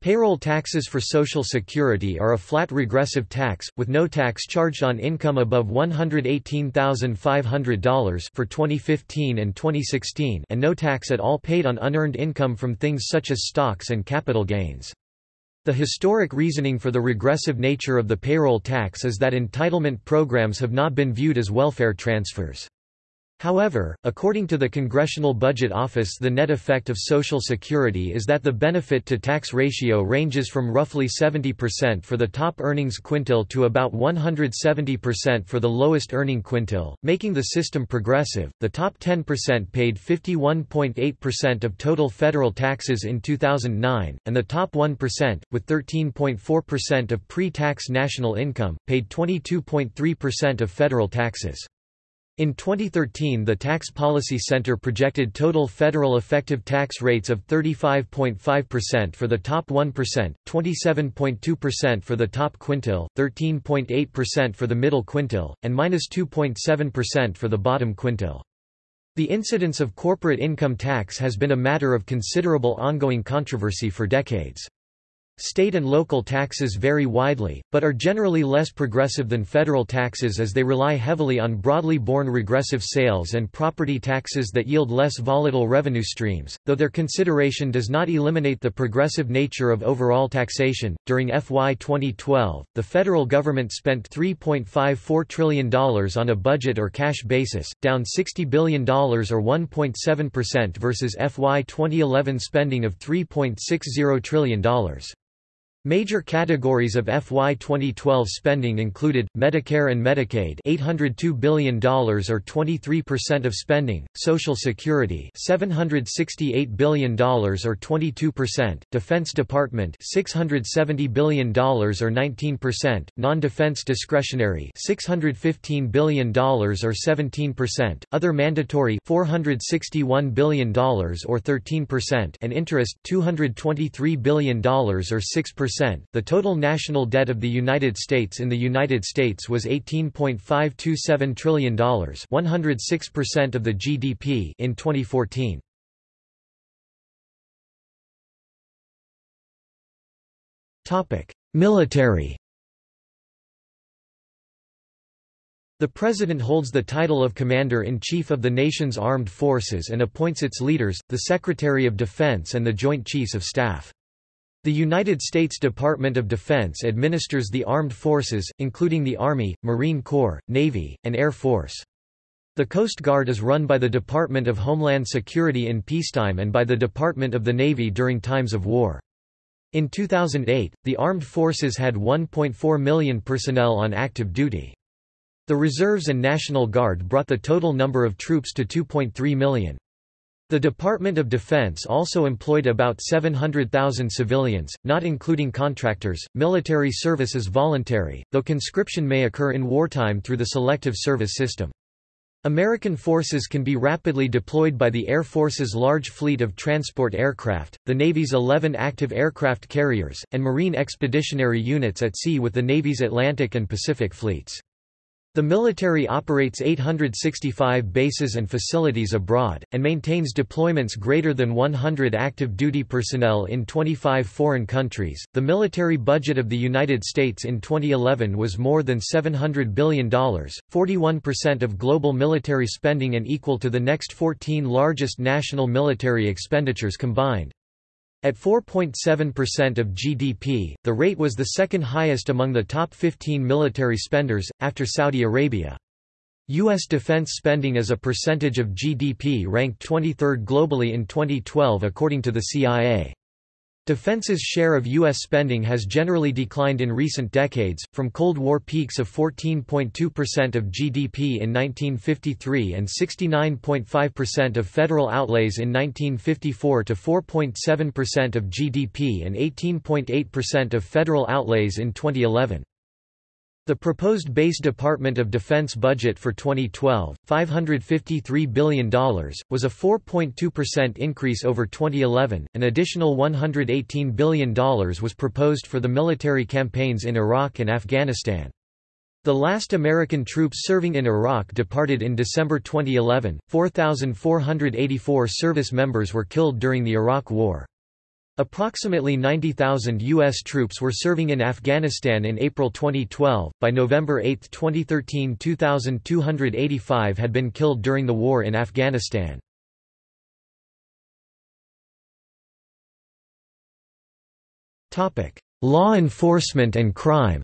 Payroll taxes for Social Security are a flat regressive tax, with no tax charged on income above $118,500 for 2015 and 2016 and no tax at all paid on unearned income from things such as stocks and capital gains. The historic reasoning for the regressive nature of the payroll tax is that entitlement programs have not been viewed as welfare transfers. However, according to the Congressional Budget Office the net effect of Social Security is that the benefit-to-tax ratio ranges from roughly 70% for the top earnings quintile to about 170% for the lowest earning quintile, making the system progressive. The top 10% paid 51.8% of total federal taxes in 2009, and the top 1%, with 13.4% of pre-tax national income, paid 22.3% of federal taxes. In 2013 the Tax Policy Center projected total federal effective tax rates of 35.5% for the top 1%, 27.2% for the top quintile, 13.8% for the middle quintile, and minus 2.7% for the bottom quintile. The incidence of corporate income tax has been a matter of considerable ongoing controversy for decades. State and local taxes vary widely, but are generally less progressive than federal taxes as they rely heavily on broadly borne regressive sales and property taxes that yield less volatile revenue streams, though their consideration does not eliminate the progressive nature of overall taxation. During FY 2012, the federal government spent $3.54 trillion on a budget or cash basis, down $60 billion or 1.7% versus FY 2011 spending of $3.60 trillion. Major categories of FY 2012 spending included, Medicare and Medicaid $802 billion or 23% of spending, Social Security $768 billion or 22%, Defense Department $670 billion or 19%, non-defense discretionary $615 billion or 17%, other mandatory $461 billion or 13%, and interest $223 billion or 6% the total national debt of the United States in the United States was $18.527 trillion 106% of the GDP in 2014. Topic: Military The President holds the title of Commander-in-Chief of the nation's armed forces and appoints its leaders, the Secretary of Defense and the Joint Chiefs of Staff. The United States Department of Defense administers the armed forces, including the Army, Marine Corps, Navy, and Air Force. The Coast Guard is run by the Department of Homeland Security in peacetime and by the Department of the Navy during times of war. In 2008, the armed forces had 1.4 million personnel on active duty. The Reserves and National Guard brought the total number of troops to 2.3 million. The Department of Defense also employed about 700,000 civilians, not including contractors. Military service is voluntary, though conscription may occur in wartime through the selective service system. American forces can be rapidly deployed by the Air Force's large fleet of transport aircraft, the Navy's 11 active aircraft carriers, and Marine expeditionary units at sea with the Navy's Atlantic and Pacific fleets. The military operates 865 bases and facilities abroad, and maintains deployments greater than 100 active duty personnel in 25 foreign countries. The military budget of the United States in 2011 was more than $700 billion, 41% of global military spending and equal to the next 14 largest national military expenditures combined. At 4.7% of GDP, the rate was the second highest among the top 15 military spenders, after Saudi Arabia. U.S. defense spending as a percentage of GDP ranked 23rd globally in 2012 according to the CIA. Defense's share of U.S. spending has generally declined in recent decades, from Cold War peaks of 14.2% of GDP in 1953 and 69.5% of federal outlays in 1954 to 4.7% of GDP and 18.8% of federal outlays in 2011. The proposed base Department of Defense budget for 2012, $553 billion, was a 4.2% increase over 2011. An additional $118 billion was proposed for the military campaigns in Iraq and Afghanistan. The last American troops serving in Iraq departed in December 2011. 4,484 service members were killed during the Iraq War. Approximately 90,000 U.S. troops were serving in Afghanistan in April 2012. By November 8, 2013, 2,285 had been killed during the war in Afghanistan. Law enforcement and crime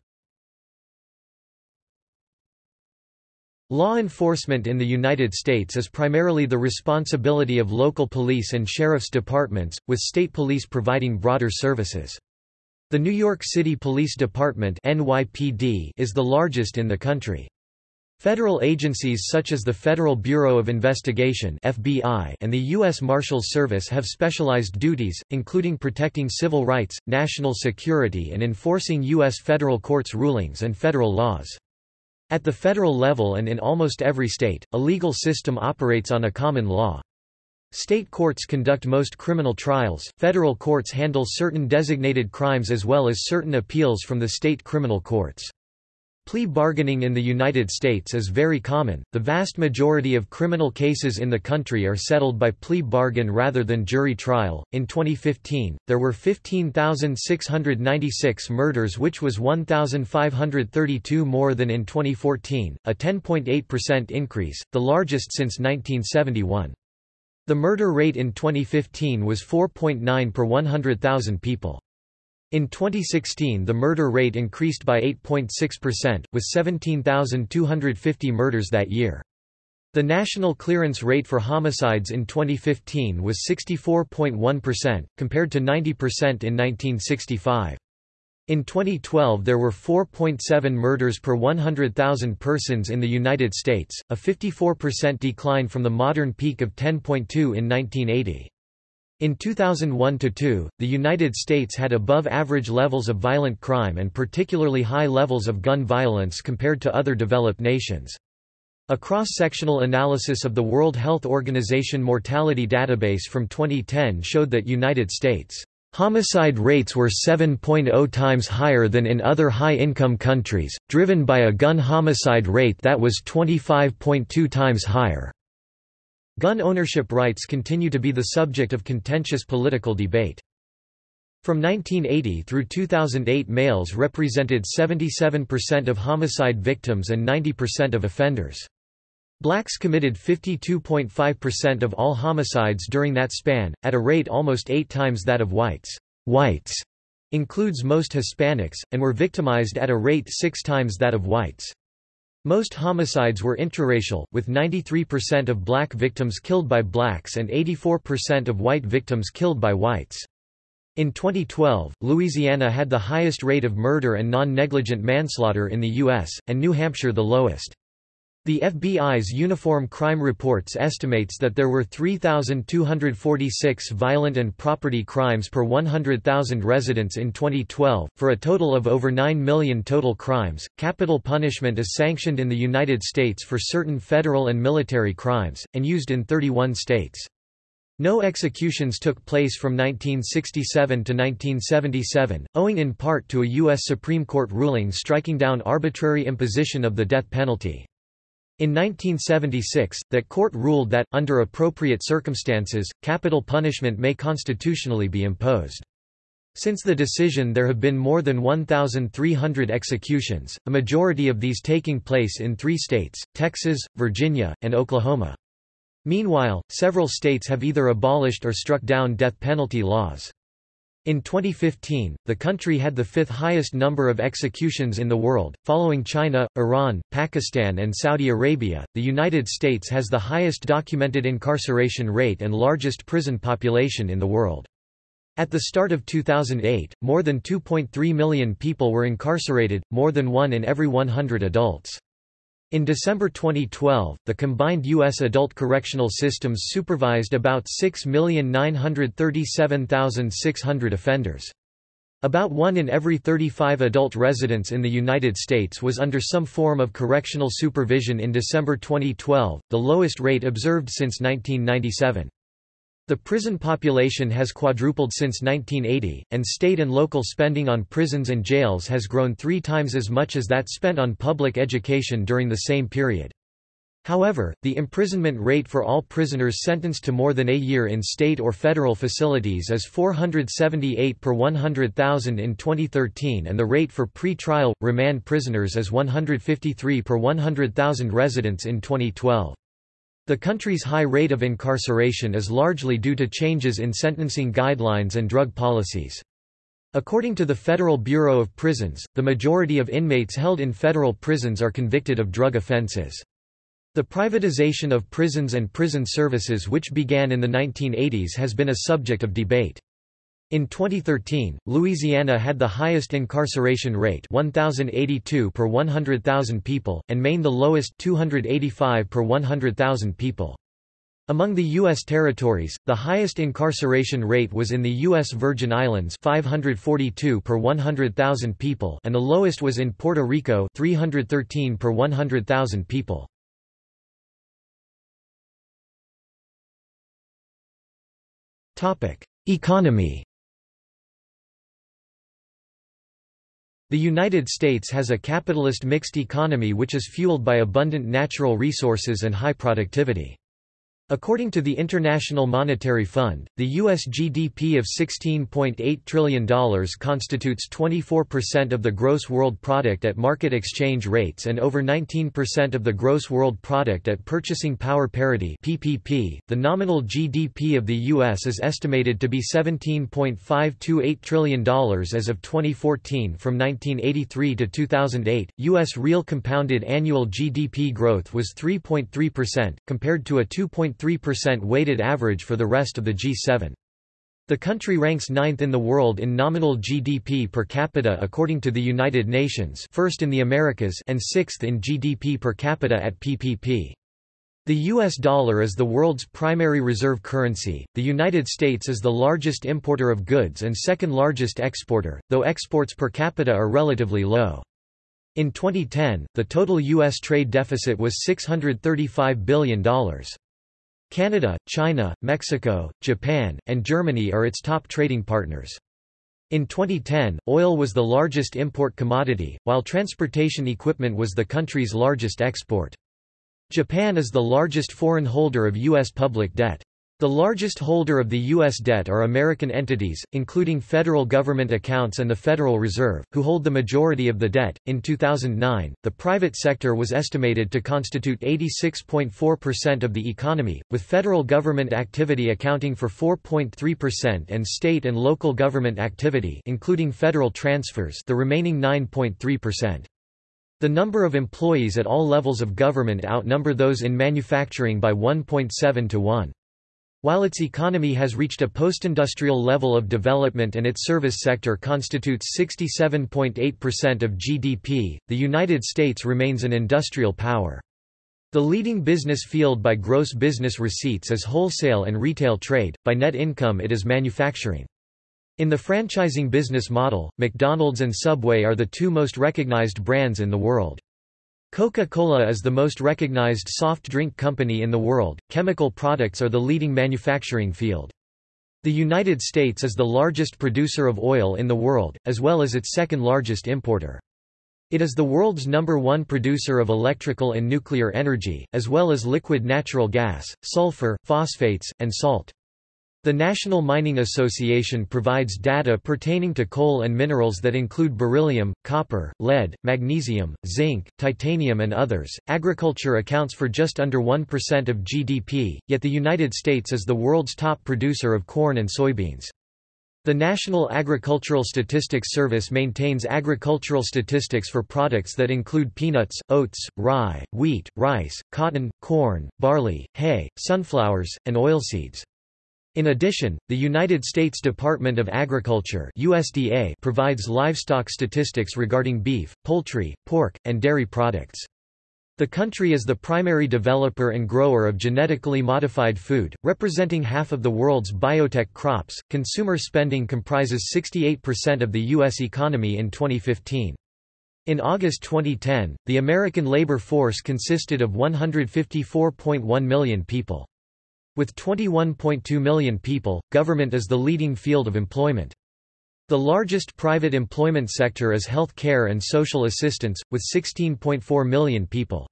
Law enforcement in the United States is primarily the responsibility of local police and sheriff's departments, with state police providing broader services. The New York City Police Department NYPD is the largest in the country. Federal agencies such as the Federal Bureau of Investigation FBI and the U.S. Marshals Service have specialized duties, including protecting civil rights, national security and enforcing U.S. federal courts' rulings and federal laws. At the federal level and in almost every state, a legal system operates on a common law. State courts conduct most criminal trials, federal courts handle certain designated crimes as well as certain appeals from the state criminal courts. Plea bargaining in the United States is very common. The vast majority of criminal cases in the country are settled by plea bargain rather than jury trial. In 2015, there were 15,696 murders, which was 1,532 more than in 2014, a 10.8% increase, the largest since 1971. The murder rate in 2015 was 4.9 per 100,000 people. In 2016 the murder rate increased by 8.6%, with 17,250 murders that year. The national clearance rate for homicides in 2015 was 64.1%, compared to 90% in 1965. In 2012 there were 4.7 murders per 100,000 persons in the United States, a 54% decline from the modern peak of 10.2 in 1980. In 2001–2, the United States had above-average levels of violent crime and particularly high levels of gun violence compared to other developed nations. A cross-sectional analysis of the World Health Organization mortality database from 2010 showed that United States homicide rates were 7.0 times higher than in other high-income countries, driven by a gun homicide rate that was 25.2 times higher. Gun ownership rights continue to be the subject of contentious political debate. From 1980 through 2008 males represented 77% of homicide victims and 90% of offenders. Blacks committed 52.5% of all homicides during that span, at a rate almost eight times that of whites. Whites includes most Hispanics, and were victimized at a rate six times that of whites. Most homicides were intraracial, with 93% of black victims killed by blacks and 84% of white victims killed by whites. In 2012, Louisiana had the highest rate of murder and non-negligent manslaughter in the U.S., and New Hampshire the lowest. The FBI's Uniform Crime Reports estimates that there were 3,246 violent and property crimes per 100,000 residents in 2012, for a total of over 9 million total crimes. Capital punishment is sanctioned in the United States for certain federal and military crimes, and used in 31 states. No executions took place from 1967 to 1977, owing in part to a U.S. Supreme Court ruling striking down arbitrary imposition of the death penalty. In 1976, that court ruled that, under appropriate circumstances, capital punishment may constitutionally be imposed. Since the decision there have been more than 1,300 executions, a majority of these taking place in three states, Texas, Virginia, and Oklahoma. Meanwhile, several states have either abolished or struck down death penalty laws. In 2015, the country had the fifth highest number of executions in the world, following China, Iran, Pakistan, and Saudi Arabia. The United States has the highest documented incarceration rate and largest prison population in the world. At the start of 2008, more than 2.3 million people were incarcerated, more than one in every 100 adults. In December 2012, the combined U.S. adult correctional systems supervised about 6,937,600 offenders. About one in every 35 adult residents in the United States was under some form of correctional supervision in December 2012, the lowest rate observed since 1997. The prison population has quadrupled since 1980, and state and local spending on prisons and jails has grown three times as much as that spent on public education during the same period. However, the imprisonment rate for all prisoners sentenced to more than a year in state or federal facilities is 478 per 100,000 in 2013 and the rate for pre-trial, remand prisoners is 153 per 100,000 residents in 2012. The country's high rate of incarceration is largely due to changes in sentencing guidelines and drug policies. According to the Federal Bureau of Prisons, the majority of inmates held in federal prisons are convicted of drug offenses. The privatization of prisons and prison services which began in the 1980s has been a subject of debate. In 2013, Louisiana had the highest incarceration rate 1082 per 100,000 people, and Maine the lowest 285 per 100,000 people. Among the U.S. territories, the highest incarceration rate was in the U.S. Virgin Islands 542 per 100,000 people and the lowest was in Puerto Rico 313 per 100,000 people. Economy The United States has a capitalist mixed economy which is fueled by abundant natural resources and high productivity. According to the International Monetary Fund, the U.S. GDP of $16.8 trillion constitutes 24% of the gross world product at market exchange rates and over 19% of the gross world product at purchasing power parity (PPP). The nominal GDP of the U.S. is estimated to be $17.528 trillion as of 2014. From 1983 to 2008, U.S. real compounded annual GDP growth was 3.3%, compared to a 2. 3% weighted average for the rest of the G7. The country ranks ninth in the world in nominal GDP per capita according to the United Nations first in the Americas and sixth in GDP per capita at PPP. The US dollar is the world's primary reserve currency. The United States is the largest importer of goods and second largest exporter, though exports per capita are relatively low. In 2010, the total U.S. trade deficit was $635 billion. Canada, China, Mexico, Japan, and Germany are its top trading partners. In 2010, oil was the largest import commodity, while transportation equipment was the country's largest export. Japan is the largest foreign holder of U.S. public debt. The largest holder of the U.S. debt are American entities, including federal government accounts and the Federal Reserve, who hold the majority of the debt. In 2009, the private sector was estimated to constitute 86.4% of the economy, with federal government activity accounting for 4.3% and state and local government activity, including federal transfers, the remaining 9.3%. The number of employees at all levels of government outnumber those in manufacturing by 1.7 to 1. While its economy has reached a post-industrial level of development and its service sector constitutes 67.8% of GDP, the United States remains an industrial power. The leading business field by gross business receipts is wholesale and retail trade, by net income it is manufacturing. In the franchising business model, McDonald's and Subway are the two most recognized brands in the world. Coca-Cola is the most recognized soft drink company in the world. Chemical products are the leading manufacturing field. The United States is the largest producer of oil in the world, as well as its second largest importer. It is the world's number one producer of electrical and nuclear energy, as well as liquid natural gas, sulfur, phosphates, and salt. The National Mining Association provides data pertaining to coal and minerals that include beryllium, copper, lead, magnesium, zinc, titanium, and others. Agriculture accounts for just under 1% of GDP, yet the United States is the world's top producer of corn and soybeans. The National Agricultural Statistics Service maintains agricultural statistics for products that include peanuts, oats, rye, wheat, rice, cotton, corn, barley, hay, sunflowers, and oilseeds. In addition, the United States Department of Agriculture USDA provides livestock statistics regarding beef, poultry, pork, and dairy products. The country is the primary developer and grower of genetically modified food, representing half of the world's biotech crops. Consumer spending comprises 68% of the U.S. economy in 2015. In August 2010, the American labor force consisted of 154.1 million people. With 21.2 million people, government is the leading field of employment. The largest private employment sector is health care and social assistance, with 16.4 million people.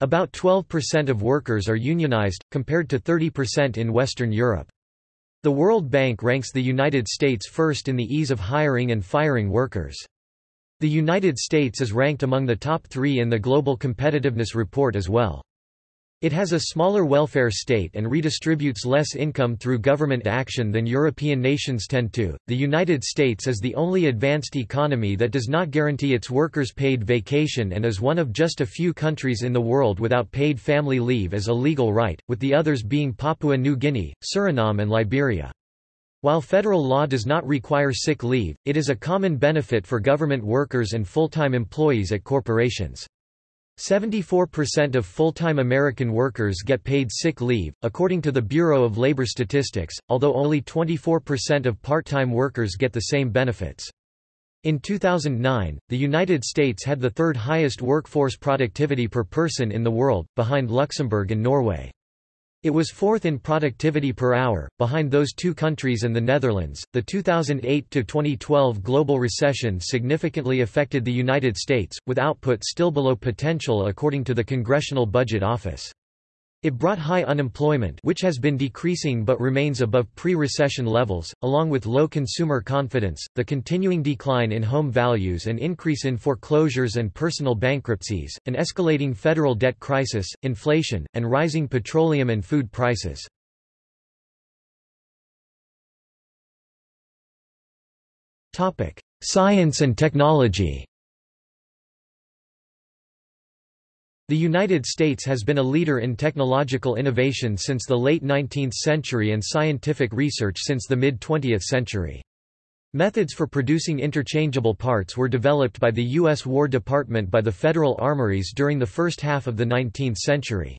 About 12% of workers are unionized, compared to 30% in Western Europe. The World Bank ranks the United States first in the ease of hiring and firing workers. The United States is ranked among the top three in the Global Competitiveness Report as well. It has a smaller welfare state and redistributes less income through government action than European nations tend to. The United States is the only advanced economy that does not guarantee its workers paid vacation and is one of just a few countries in the world without paid family leave as a legal right, with the others being Papua New Guinea, Suriname, and Liberia. While federal law does not require sick leave, it is a common benefit for government workers and full-time employees at corporations. 74% of full-time American workers get paid sick leave, according to the Bureau of Labor Statistics, although only 24% of part-time workers get the same benefits. In 2009, the United States had the third highest workforce productivity per person in the world, behind Luxembourg and Norway. It was fourth in productivity per hour, behind those two countries and the Netherlands. The 2008 to 2012 global recession significantly affected the United States, with output still below potential according to the Congressional Budget Office. It brought high unemployment which has been decreasing but remains above pre-recession levels, along with low consumer confidence, the continuing decline in home values and increase in foreclosures and personal bankruptcies, an escalating federal debt crisis, inflation, and rising petroleum and food prices. Science and technology The United States has been a leader in technological innovation since the late 19th century and scientific research since the mid-20th century. Methods for producing interchangeable parts were developed by the U.S. War Department by the Federal Armories during the first half of the 19th century.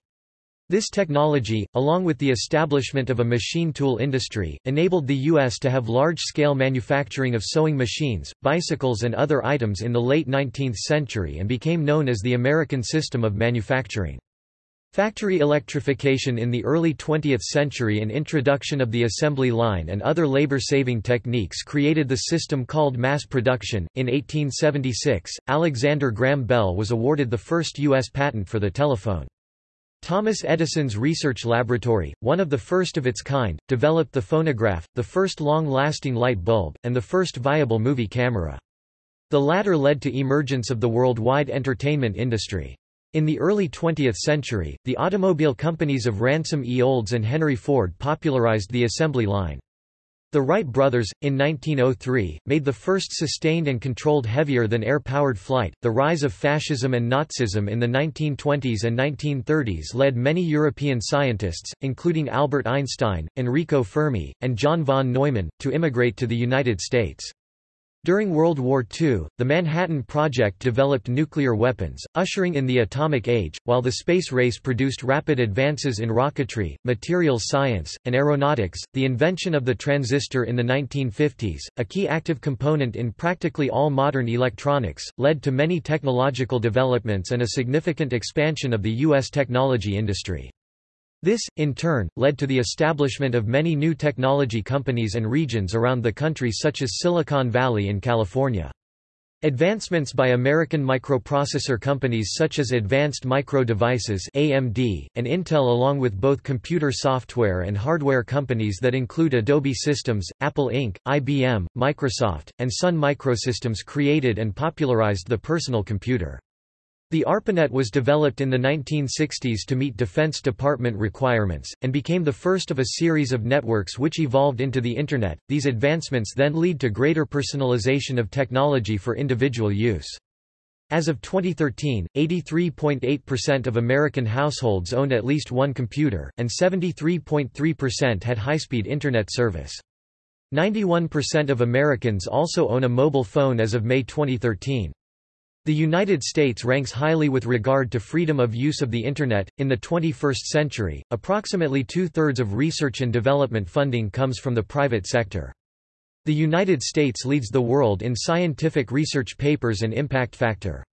This technology, along with the establishment of a machine tool industry, enabled the U.S. to have large-scale manufacturing of sewing machines, bicycles and other items in the late 19th century and became known as the American system of manufacturing. Factory electrification in the early 20th century and introduction of the assembly line and other labor-saving techniques created the system called mass production. In 1876, Alexander Graham Bell was awarded the first U.S. patent for the telephone. Thomas Edison's research laboratory, one of the first of its kind, developed the phonograph, the first long-lasting light bulb, and the first viable movie camera. The latter led to emergence of the worldwide entertainment industry. In the early 20th century, the automobile companies of Ransom E. Olds and Henry Ford popularized the assembly line. The Wright brothers, in 1903, made the first sustained and controlled heavier-than-air powered flight. The rise of fascism and Nazism in the 1920s and 1930s led many European scientists, including Albert Einstein, Enrico Fermi, and John von Neumann, to immigrate to the United States. During World War II, the Manhattan Project developed nuclear weapons, ushering in the atomic age, while the space race produced rapid advances in rocketry, materials science, and aeronautics. The invention of the transistor in the 1950s, a key active component in practically all modern electronics, led to many technological developments and a significant expansion of the U.S. technology industry. This, in turn, led to the establishment of many new technology companies and regions around the country such as Silicon Valley in California. Advancements by American microprocessor companies such as Advanced Micro Devices AMD, and Intel along with both computer software and hardware companies that include Adobe Systems, Apple Inc., IBM, Microsoft, and Sun Microsystems created and popularized the personal computer. The ARPANET was developed in the 1960s to meet Defense Department requirements, and became the first of a series of networks which evolved into the Internet. These advancements then lead to greater personalization of technology for individual use. As of 2013, 83.8% of American households owned at least one computer, and 73.3% had high-speed Internet service. 91% of Americans also own a mobile phone as of May 2013. The United States ranks highly with regard to freedom of use of the Internet. In the 21st century, approximately two thirds of research and development funding comes from the private sector. The United States leads the world in scientific research papers and impact factor.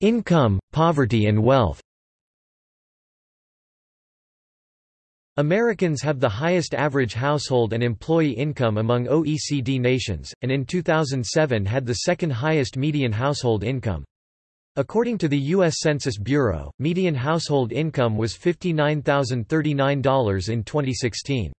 Income, poverty and wealth Americans have the highest average household and employee income among OECD nations, and in 2007 had the second highest median household income. According to the U.S. Census Bureau, median household income was $59,039 in 2016.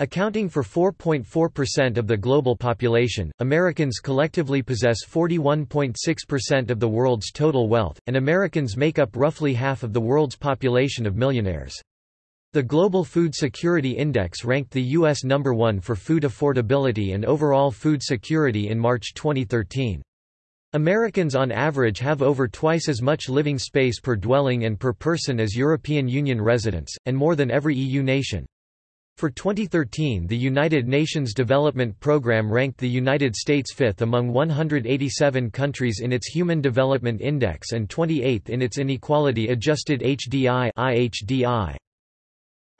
Accounting for 4.4% of the global population, Americans collectively possess 41.6% of the world's total wealth, and Americans make up roughly half of the world's population of millionaires. The Global Food Security Index ranked the U.S. number one for food affordability and overall food security in March 2013. Americans on average have over twice as much living space per dwelling and per person as European Union residents, and more than every EU nation. For 2013 the United Nations Development Programme ranked the United States fifth among 187 countries in its Human Development Index and 28th in its Inequality Adjusted HDI IHDI.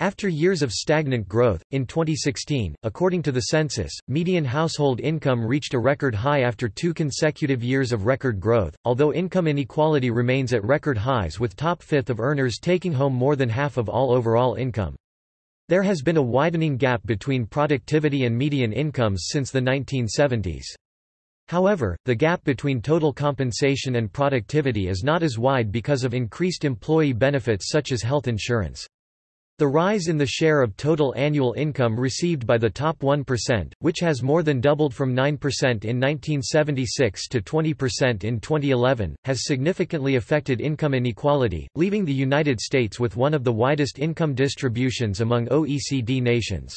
After years of stagnant growth, in 2016, according to the census, median household income reached a record high after two consecutive years of record growth, although income inequality remains at record highs with top fifth of earners taking home more than half of all overall income. There has been a widening gap between productivity and median incomes since the 1970s. However, the gap between total compensation and productivity is not as wide because of increased employee benefits such as health insurance. The rise in the share of total annual income received by the top 1%, which has more than doubled from 9% in 1976 to 20% in 2011, has significantly affected income inequality, leaving the United States with one of the widest income distributions among OECD nations.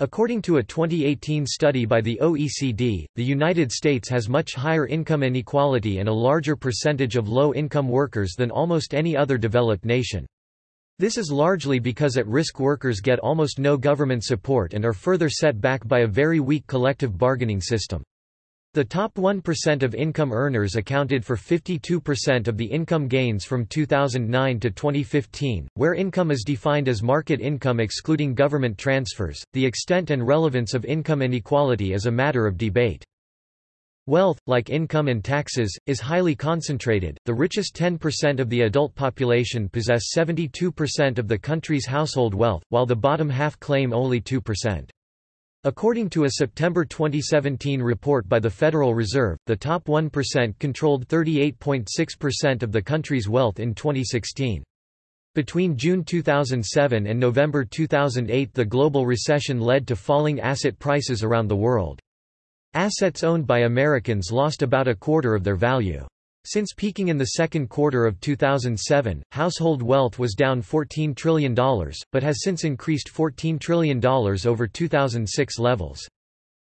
According to a 2018 study by the OECD, the United States has much higher income inequality and a larger percentage of low-income workers than almost any other developed nation. This is largely because at-risk workers get almost no government support and are further set back by a very weak collective bargaining system. The top 1% of income earners accounted for 52% of the income gains from 2009 to 2015, where income is defined as market income excluding government transfers. The extent and relevance of income inequality is a matter of debate. Wealth, like income and taxes, is highly concentrated. The richest 10% of the adult population possess 72% of the country's household wealth, while the bottom half claim only 2%. According to a September 2017 report by the Federal Reserve, the top 1% controlled 38.6% of the country's wealth in 2016. Between June 2007 and November 2008 the global recession led to falling asset prices around the world. Assets owned by Americans lost about a quarter of their value. Since peaking in the second quarter of 2007, household wealth was down $14 trillion, but has since increased $14 trillion over 2006 levels.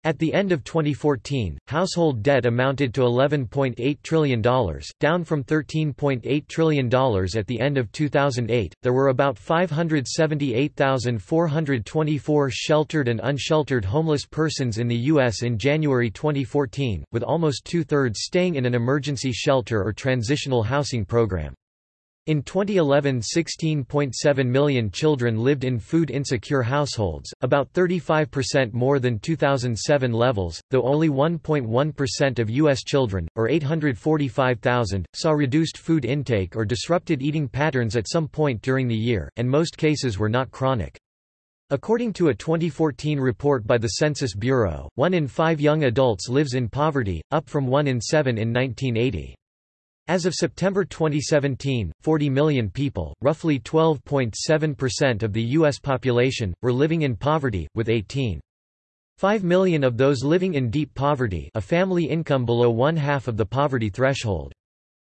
At the end of 2014, household debt amounted to $11.8 trillion, down from $13.8 trillion at the end of 2008. There were about 578,424 sheltered and unsheltered homeless persons in the U.S. in January 2014, with almost two thirds staying in an emergency shelter or transitional housing program. In 2011 16.7 million children lived in food-insecure households, about 35% more than 2007 levels, though only 1.1% of U.S. children, or 845,000, saw reduced food intake or disrupted eating patterns at some point during the year, and most cases were not chronic. According to a 2014 report by the Census Bureau, one in five young adults lives in poverty, up from one in seven in 1980. As of September 2017, 40 million people, roughly 12.7% of the U.S. population, were living in poverty, with 18.5 million of those living in deep poverty a family income below one-half of the poverty threshold.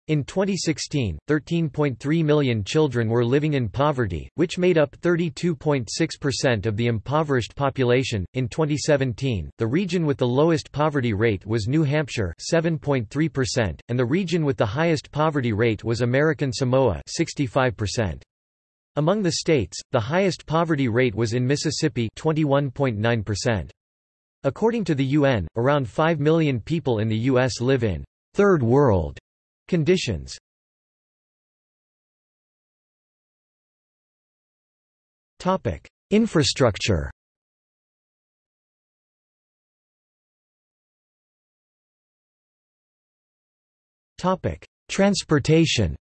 In 2016, 13.3 million children were living in poverty, which made up 32.6% of the impoverished population. In 2017, the region with the lowest poverty rate was New Hampshire, 7.3%, and the region with the highest poverty rate was American Samoa, 65%. Among the states, the highest poverty rate was in Mississippi, 21.9%. According to the UN, around 5 million people in the U.S. live in third world Conditions. Topic Infrastructure. Topic Transportation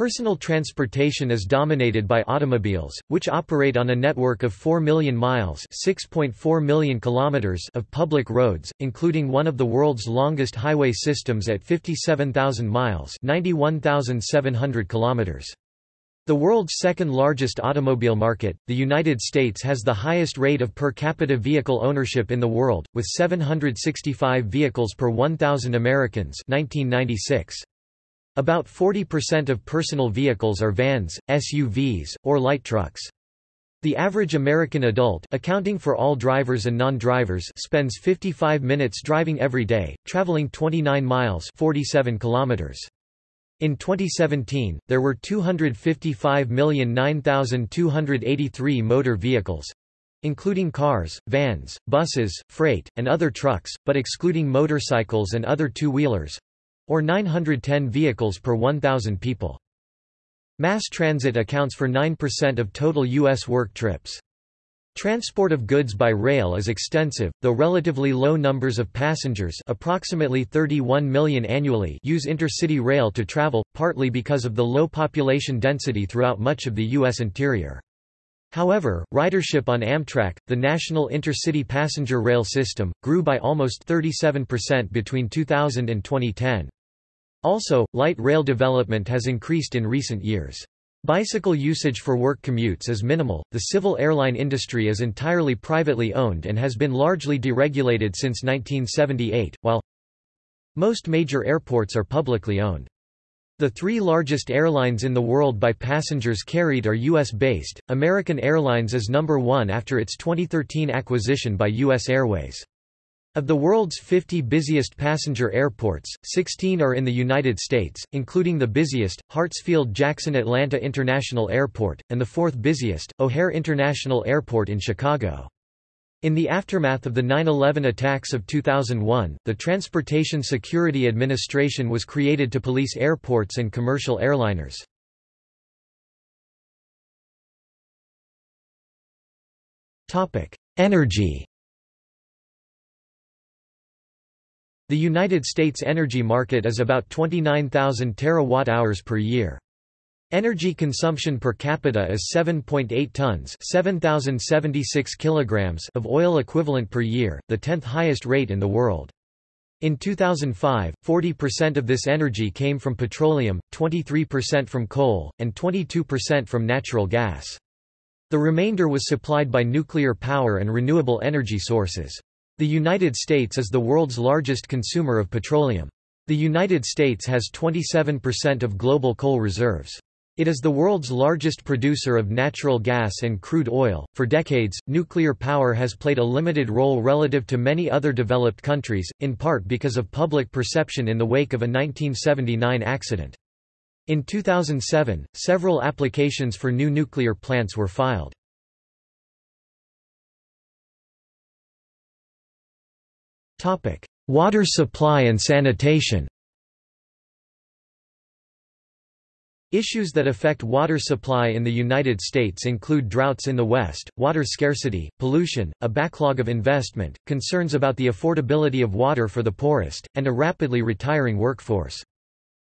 Personal transportation is dominated by automobiles, which operate on a network of 4 million miles (6.4 million kilometers) of public roads, including one of the world's longest highway systems at 57,000 miles (91,700 kilometers). The world's second largest automobile market, the United States has the highest rate of per capita vehicle ownership in the world, with 765 vehicles per 1,000 Americans 1996. About 40% of personal vehicles are vans, SUVs, or light trucks. The average American adult accounting for all drivers and non-drivers spends 55 minutes driving every day, traveling 29 miles 47 kilometers. In 2017, there were 255,009,283 motor vehicles including cars, vans, buses, freight, and other trucks, but excluding motorcycles and other two-wheelers or 910 vehicles per 1,000 people. Mass transit accounts for 9% of total U.S. work trips. Transport of goods by rail is extensive, though relatively low numbers of passengers approximately 31 million annually use intercity rail to travel, partly because of the low population density throughout much of the U.S. interior. However, ridership on Amtrak, the national intercity passenger rail system, grew by almost 37% between 2000 and 2010. Also, light rail development has increased in recent years. Bicycle usage for work commutes is minimal. The civil airline industry is entirely privately owned and has been largely deregulated since 1978, while most major airports are publicly owned. The three largest airlines in the world by passengers carried are U.S.-based. American Airlines is number one after its 2013 acquisition by U.S. Airways. Of the world's 50 busiest passenger airports, 16 are in the United States, including the busiest, Hartsfield-Jackson Atlanta International Airport, and the fourth busiest, O'Hare International Airport in Chicago. In the aftermath of the 9-11 attacks of 2001, the Transportation Security Administration was created to police airports and commercial airliners. Energy The United States energy market is about 29,000 terawatt-hours per year. Energy consumption per capita is 7.8 tons 7,076 kilograms of oil equivalent per year, the 10th highest rate in the world. In 2005, 40% of this energy came from petroleum, 23% from coal, and 22% from natural gas. The remainder was supplied by nuclear power and renewable energy sources. The United States is the world's largest consumer of petroleum. The United States has 27% of global coal reserves. It is the world's largest producer of natural gas and crude oil. For decades, nuclear power has played a limited role relative to many other developed countries, in part because of public perception in the wake of a 1979 accident. In 2007, several applications for new nuclear plants were filed. Topic: Water supply and sanitation. Issues that affect water supply in the United States include droughts in the West, water scarcity, pollution, a backlog of investment, concerns about the affordability of water for the poorest, and a rapidly retiring workforce.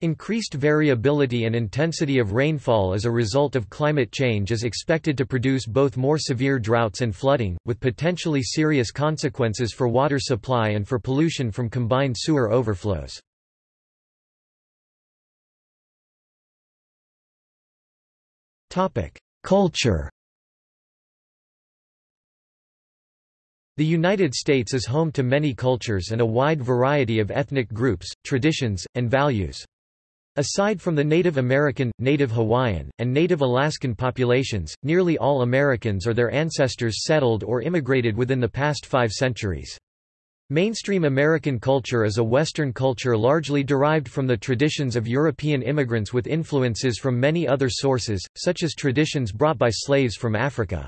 Increased variability and intensity of rainfall as a result of climate change is expected to produce both more severe droughts and flooding, with potentially serious consequences for water supply and for pollution from combined sewer overflows. Culture The United States is home to many cultures and a wide variety of ethnic groups, traditions, and values. Aside from the Native American, Native Hawaiian, and Native Alaskan populations, nearly all Americans or their ancestors settled or immigrated within the past five centuries. Mainstream American culture is a Western culture largely derived from the traditions of European immigrants with influences from many other sources, such as traditions brought by slaves from Africa.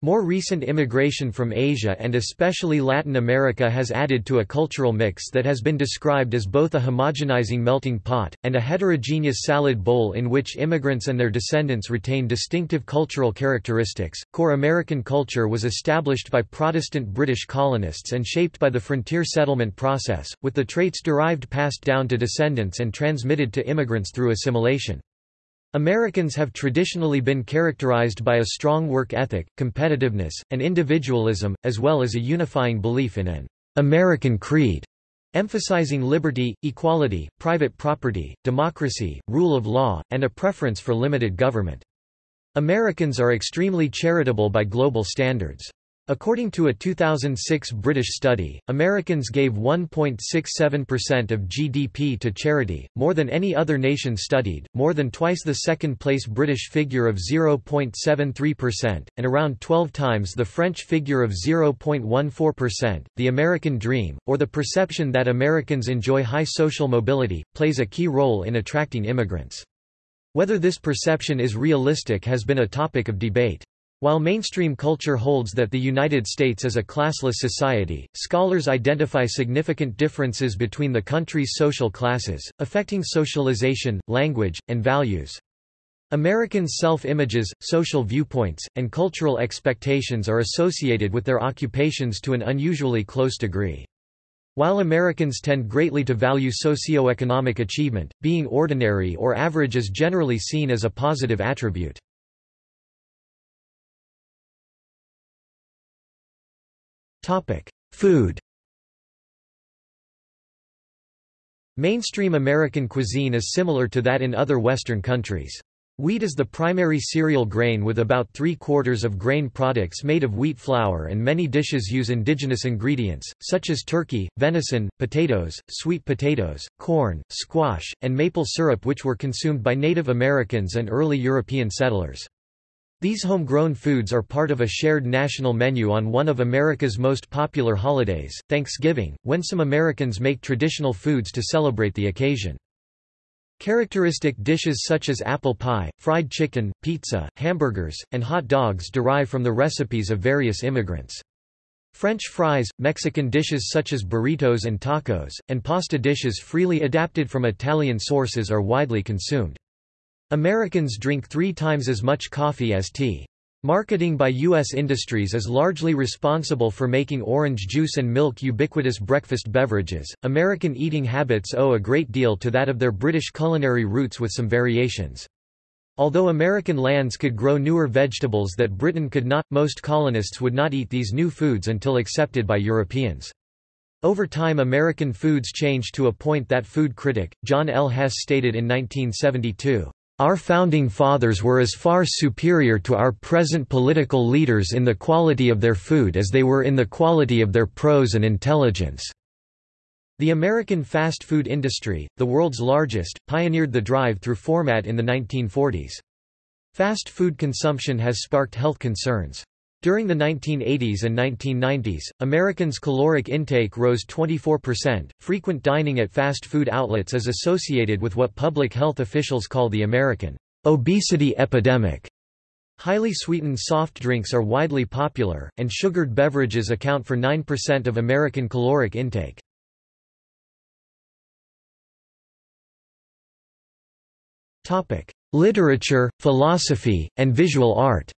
More recent immigration from Asia and especially Latin America has added to a cultural mix that has been described as both a homogenizing melting pot, and a heterogeneous salad bowl in which immigrants and their descendants retain distinctive cultural characteristics. Core American culture was established by Protestant British colonists and shaped by the frontier settlement process, with the traits derived passed down to descendants and transmitted to immigrants through assimilation. Americans have traditionally been characterized by a strong work ethic, competitiveness, and individualism, as well as a unifying belief in an American creed, emphasizing liberty, equality, private property, democracy, rule of law, and a preference for limited government. Americans are extremely charitable by global standards. According to a 2006 British study, Americans gave 1.67% of GDP to charity, more than any other nation studied, more than twice the second-place British figure of 0.73%, and around 12 times the French figure of 0.14%. The American dream, or the perception that Americans enjoy high social mobility, plays a key role in attracting immigrants. Whether this perception is realistic has been a topic of debate. While mainstream culture holds that the United States is a classless society, scholars identify significant differences between the country's social classes, affecting socialization, language, and values. Americans' self-images, social viewpoints, and cultural expectations are associated with their occupations to an unusually close degree. While Americans tend greatly to value socioeconomic achievement, being ordinary or average is generally seen as a positive attribute. Food Mainstream American cuisine is similar to that in other Western countries. Wheat is the primary cereal grain with about three-quarters of grain products made of wheat flour and many dishes use indigenous ingredients, such as turkey, venison, potatoes, sweet potatoes, corn, squash, and maple syrup which were consumed by Native Americans and early European settlers. These homegrown foods are part of a shared national menu on one of America's most popular holidays, Thanksgiving, when some Americans make traditional foods to celebrate the occasion. Characteristic dishes such as apple pie, fried chicken, pizza, hamburgers, and hot dogs derive from the recipes of various immigrants. French fries, Mexican dishes such as burritos and tacos, and pasta dishes freely adapted from Italian sources are widely consumed. Americans drink three times as much coffee as tea. Marketing by U.S. industries is largely responsible for making orange juice and milk ubiquitous breakfast beverages. American eating habits owe a great deal to that of their British culinary roots with some variations. Although American lands could grow newer vegetables that Britain could not, most colonists would not eat these new foods until accepted by Europeans. Over time American foods changed to a point that food critic, John L. Hess stated in 1972. Our founding fathers were as far superior to our present political leaders in the quality of their food as they were in the quality of their prose and intelligence." The American fast food industry, the world's largest, pioneered the drive-through format in the 1940s. Fast food consumption has sparked health concerns. During the 1980s and 1990s, Americans' caloric intake rose 24%. Frequent dining at fast food outlets is associated with what public health officials call the American obesity epidemic. Highly sweetened soft drinks are widely popular, and sugared beverages account for 9% of American caloric intake. Literature, philosophy, and visual art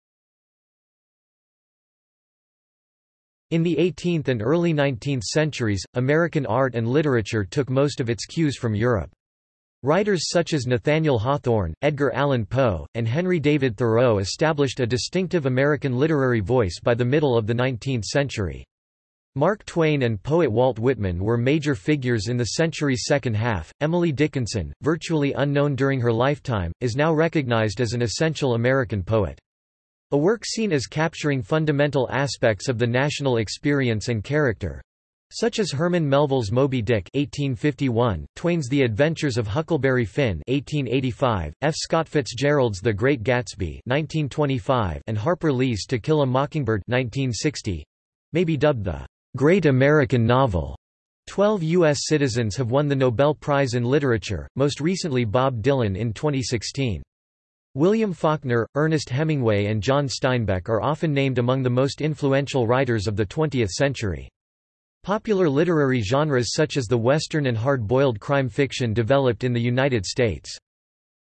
In the 18th and early 19th centuries, American art and literature took most of its cues from Europe. Writers such as Nathaniel Hawthorne, Edgar Allan Poe, and Henry David Thoreau established a distinctive American literary voice by the middle of the 19th century. Mark Twain and poet Walt Whitman were major figures in the century's second half. Emily Dickinson, virtually unknown during her lifetime, is now recognized as an essential American poet. A work seen as capturing fundamental aspects of the national experience and character, such as Herman Melville's Moby Dick 1851, Twain's The Adventures of Huckleberry Finn 1885, F. Scott Fitzgerald's The Great Gatsby 1925, and Harper Lee's To Kill a Mockingbird 1960, may be dubbed the Great American Novel. Twelve U.S. citizens have won the Nobel Prize in Literature, most recently Bob Dylan in 2016. William Faulkner, Ernest Hemingway and John Steinbeck are often named among the most influential writers of the 20th century. Popular literary genres such as the Western and hard-boiled crime fiction developed in the United States.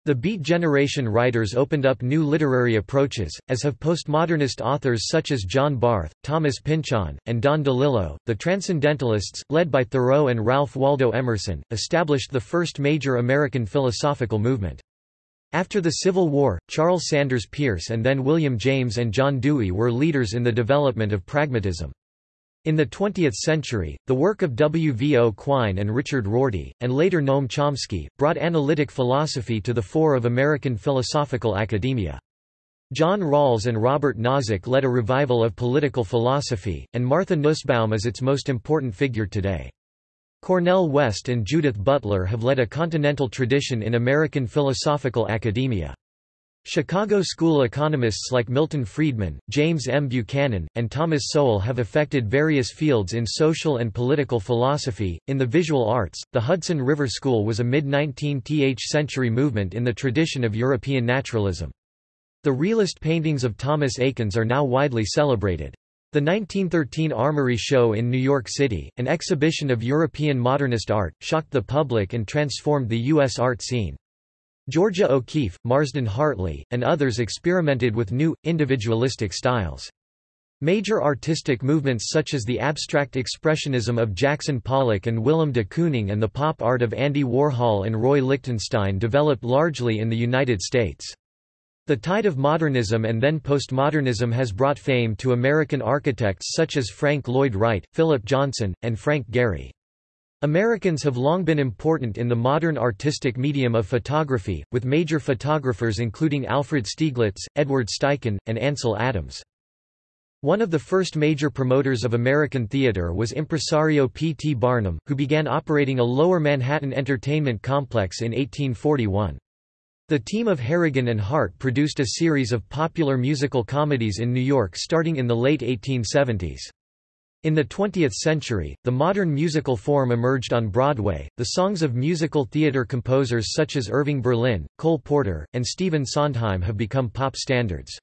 The Beat Generation writers opened up new literary approaches, as have postmodernist authors such as John Barth, Thomas Pynchon, and Don DeLillo. The Transcendentalists, led by Thoreau and Ralph Waldo Emerson, established the first major American philosophical movement. After the Civil War, Charles Sanders Peirce and then William James and John Dewey were leaders in the development of pragmatism. In the 20th century, the work of W. V. O. Quine and Richard Rorty, and later Noam Chomsky, brought analytic philosophy to the fore of American philosophical academia. John Rawls and Robert Nozick led a revival of political philosophy, and Martha Nussbaum is its most important figure today. Cornel West and Judith Butler have led a continental tradition in American philosophical academia. Chicago school economists like Milton Friedman, James M. Buchanan, and Thomas Sowell have affected various fields in social and political philosophy. In the visual arts, the Hudson River School was a mid 19th century movement in the tradition of European naturalism. The realist paintings of Thomas Eakins are now widely celebrated. The 1913 Armory Show in New York City, an exhibition of European modernist art, shocked the public and transformed the U.S. art scene. Georgia O'Keeffe, Marsden Hartley, and others experimented with new, individualistic styles. Major artistic movements such as the abstract expressionism of Jackson Pollock and Willem de Kooning and the pop art of Andy Warhol and Roy Lichtenstein developed largely in the United States. The tide of modernism and then postmodernism has brought fame to American architects such as Frank Lloyd Wright, Philip Johnson, and Frank Gehry. Americans have long been important in the modern artistic medium of photography, with major photographers including Alfred Stieglitz, Edward Steichen, and Ansel Adams. One of the first major promoters of American theater was impresario P. T. Barnum, who began operating a Lower Manhattan entertainment complex in 1841. The team of Harrigan and Hart produced a series of popular musical comedies in New York starting in the late 1870s. In the 20th century, the modern musical form emerged on Broadway. The songs of musical theater composers such as Irving Berlin, Cole Porter, and Stephen Sondheim have become pop standards.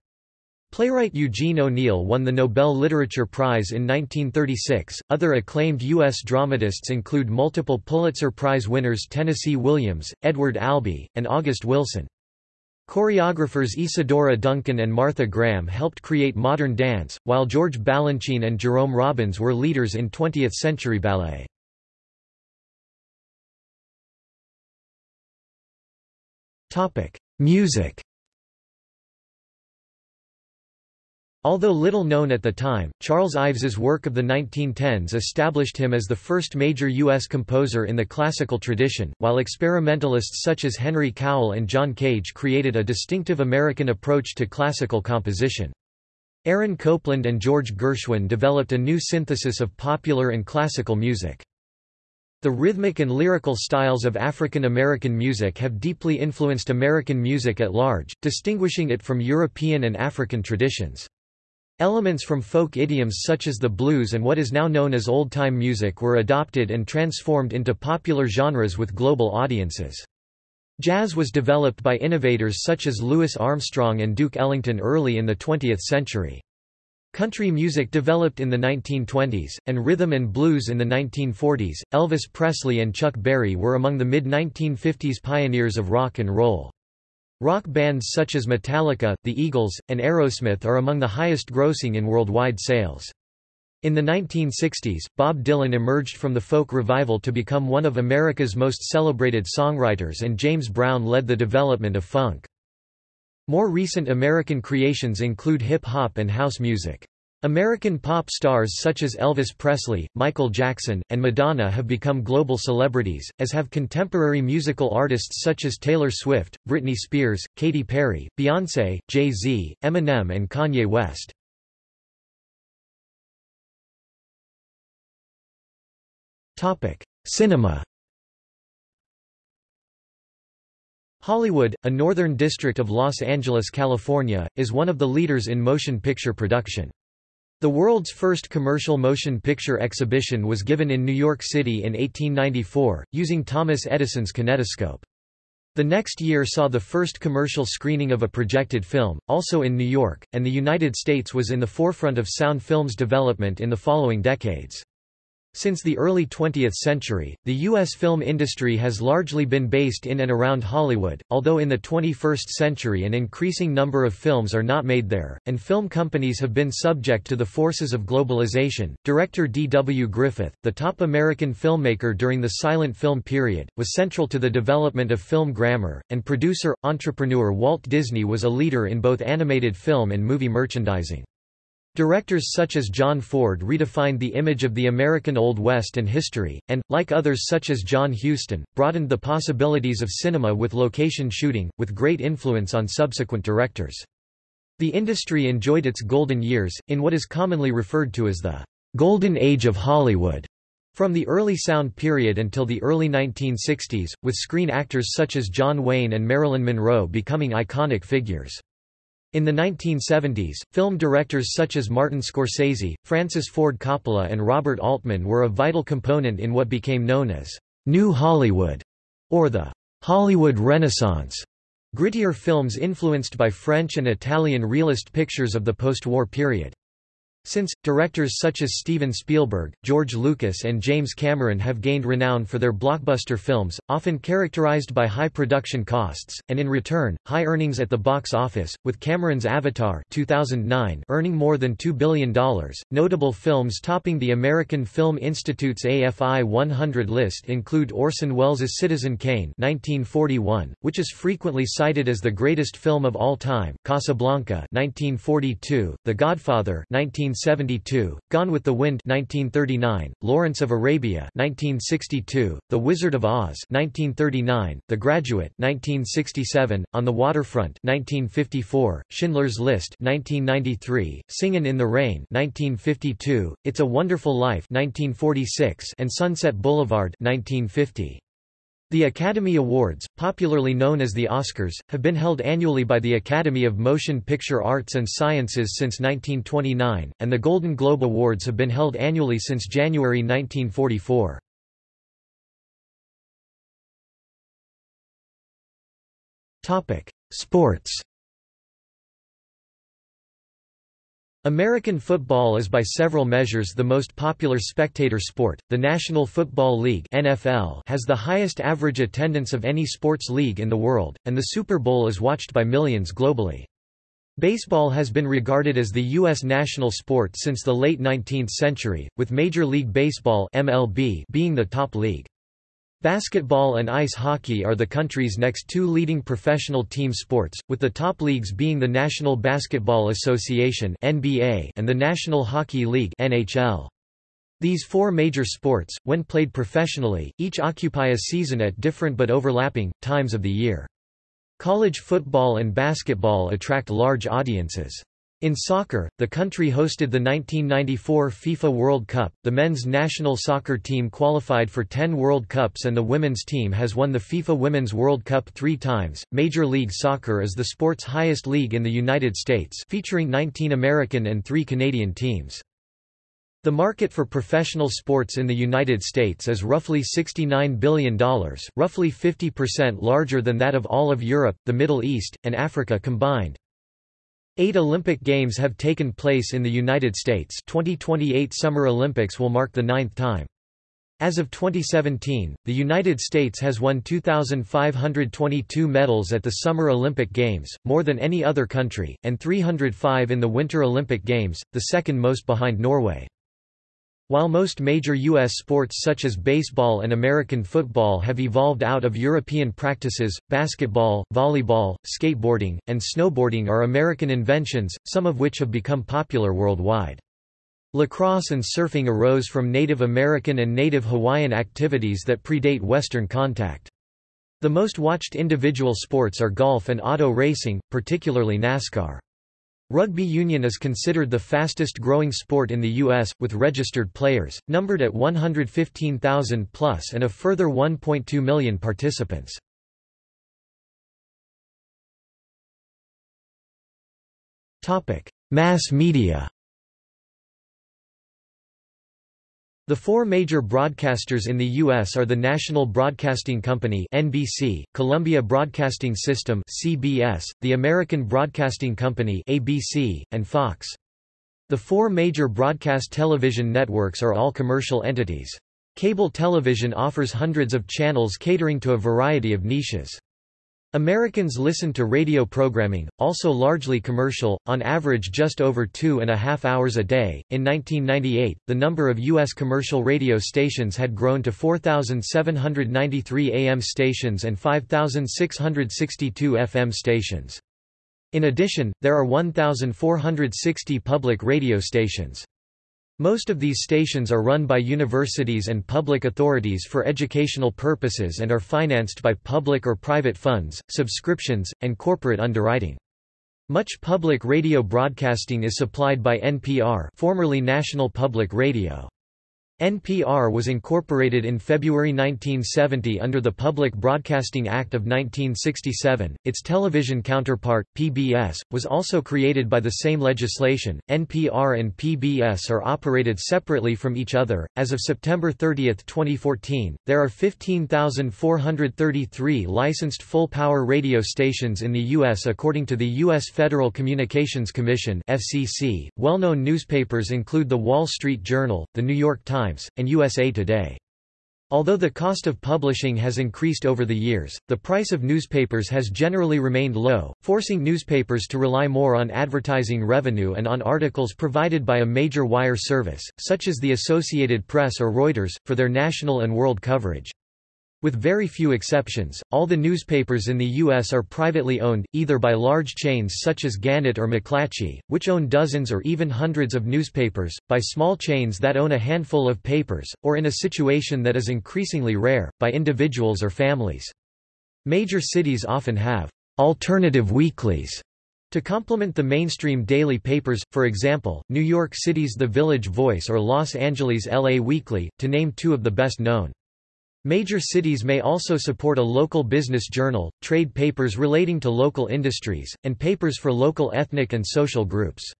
Playwright Eugene O'Neill won the Nobel Literature Prize in 1936. Other acclaimed U.S. dramatists include multiple Pulitzer Prize winners Tennessee Williams, Edward Albee, and August Wilson. Choreographers Isadora Duncan and Martha Graham helped create modern dance, while George Balanchine and Jerome Robbins were leaders in 20th-century ballet. Music Although little known at the time, Charles Ives's work of the 1910s established him as the first major U.S. composer in the classical tradition, while experimentalists such as Henry Cowell and John Cage created a distinctive American approach to classical composition. Aaron Copland and George Gershwin developed a new synthesis of popular and classical music. The rhythmic and lyrical styles of African American music have deeply influenced American music at large, distinguishing it from European and African traditions. Elements from folk idioms such as the blues and what is now known as old-time music were adopted and transformed into popular genres with global audiences. Jazz was developed by innovators such as Louis Armstrong and Duke Ellington early in the 20th century. Country music developed in the 1920s, and rhythm and blues in the 1940s. Elvis Presley and Chuck Berry were among the mid-1950s pioneers of rock and roll. Rock bands such as Metallica, the Eagles, and Aerosmith are among the highest grossing in worldwide sales. In the 1960s, Bob Dylan emerged from the folk revival to become one of America's most celebrated songwriters and James Brown led the development of funk. More recent American creations include hip-hop and house music. American pop stars such as Elvis Presley, Michael Jackson, and Madonna have become global celebrities, as have contemporary musical artists such as Taylor Swift, Britney Spears, Katy Perry, Beyoncé, Jay-Z, Eminem and Kanye West. Cinema Hollywood, a northern district of Los Angeles, California, is one of the leaders in motion picture production. The world's first commercial motion picture exhibition was given in New York City in 1894, using Thomas Edison's kinetoscope. The next year saw the first commercial screening of a projected film, also in New York, and the United States was in the forefront of sound films development in the following decades. Since the early 20th century, the U.S. film industry has largely been based in and around Hollywood, although in the 21st century an increasing number of films are not made there, and film companies have been subject to the forces of globalization. Director D. W. Griffith, the top American filmmaker during the silent film period, was central to the development of film grammar, and producer, entrepreneur Walt Disney was a leader in both animated film and movie merchandising. Directors such as John Ford redefined the image of the American Old West and history, and, like others such as John Huston, broadened the possibilities of cinema with location shooting, with great influence on subsequent directors. The industry enjoyed its golden years, in what is commonly referred to as the Golden Age of Hollywood, from the early sound period until the early 1960s, with screen actors such as John Wayne and Marilyn Monroe becoming iconic figures. In the 1970s, film directors such as Martin Scorsese, Francis Ford Coppola and Robert Altman were a vital component in what became known as New Hollywood, or the Hollywood Renaissance. Grittier films influenced by French and Italian realist pictures of the post-war period. Since, directors such as Steven Spielberg, George Lucas and James Cameron have gained renown for their blockbuster films, often characterized by high production costs, and in return, high earnings at the box office, with Cameron's Avatar 2009 earning more than $2 billion. Notable films topping the American Film Institute's AFI 100 list include Orson Welles' Citizen Kane 1941, which is frequently cited as the greatest film of all time, Casablanca 1942, The Godfather 19 1972, Gone with the Wind 1939, Lawrence of Arabia 1962, The Wizard of Oz 1939, The Graduate 1967, On the Waterfront 1954, Schindler's List 1993, Singin' in the Rain 1952, It's a Wonderful Life 1946, and Sunset Boulevard 1950. The Academy Awards, popularly known as the Oscars, have been held annually by the Academy of Motion Picture Arts and Sciences since 1929, and the Golden Globe Awards have been held annually since January 1944. Sports American football is by several measures the most popular spectator sport. The National Football League (NFL) has the highest average attendance of any sports league in the world, and the Super Bowl is watched by millions globally. Baseball has been regarded as the U.S. national sport since the late 19th century, with Major League Baseball (MLB) being the top league. Basketball and ice hockey are the country's next two leading professional team sports, with the top leagues being the National Basketball Association (NBA) and the National Hockey League (NHL). These four major sports, when played professionally, each occupy a season at different but overlapping times of the year. College football and basketball attract large audiences. In soccer, the country hosted the 1994 FIFA World Cup. The men's national soccer team qualified for 10 World Cups and the women's team has won the FIFA Women's World Cup 3 times. Major League Soccer is the sport's highest league in the United States, featuring 19 American and 3 Canadian teams. The market for professional sports in the United States is roughly $69 billion, roughly 50% larger than that of all of Europe, the Middle East, and Africa combined. Eight Olympic Games have taken place in the United States 2028 Summer Olympics will mark the ninth time. As of 2017, the United States has won 2,522 medals at the Summer Olympic Games, more than any other country, and 305 in the Winter Olympic Games, the second most behind Norway. While most major U.S. sports such as baseball and American football have evolved out of European practices, basketball, volleyball, skateboarding, and snowboarding are American inventions, some of which have become popular worldwide. Lacrosse and surfing arose from Native American and Native Hawaiian activities that predate Western contact. The most watched individual sports are golf and auto racing, particularly NASCAR. Rugby union is considered the fastest growing sport in the U.S., with registered players, numbered at 115,000 plus and a further 1.2 million participants. Mass media The four major broadcasters in the U.S. are the National Broadcasting Company NBC, Columbia Broadcasting System CBS, the American Broadcasting Company ABC, and Fox. The four major broadcast television networks are all commercial entities. Cable television offers hundreds of channels catering to a variety of niches. Americans listen to radio programming, also largely commercial, on average just over two and a half hours a day. In 1998, the number of U.S. commercial radio stations had grown to 4,793 AM stations and 5,662 FM stations. In addition, there are 1,460 public radio stations. Most of these stations are run by universities and public authorities for educational purposes and are financed by public or private funds, subscriptions, and corporate underwriting. Much public radio broadcasting is supplied by NPR formerly National Public Radio. NPR was incorporated in February 1970 under the Public Broadcasting Act of 1967. Its television counterpart, PBS, was also created by the same legislation. NPR and PBS are operated separately from each other. As of September 30, 2014, there are 15,433 licensed full power radio stations in the U.S. according to the U.S. Federal Communications Commission. FCC. Well known newspapers include The Wall Street Journal, The New York Times, Times, and USA Today. Although the cost of publishing has increased over the years, the price of newspapers has generally remained low, forcing newspapers to rely more on advertising revenue and on articles provided by a major wire service, such as the Associated Press or Reuters, for their national and world coverage. With very few exceptions, all the newspapers in the U.S. are privately owned, either by large chains such as Gannett or McClatchy, which own dozens or even hundreds of newspapers, by small chains that own a handful of papers, or in a situation that is increasingly rare, by individuals or families. Major cities often have alternative weeklies to complement the mainstream daily papers, for example, New York City's The Village Voice or Los Angeles' LA Weekly, to name two of the best known. Major cities may also support a local business journal, trade papers relating to local industries, and papers for local ethnic and social groups.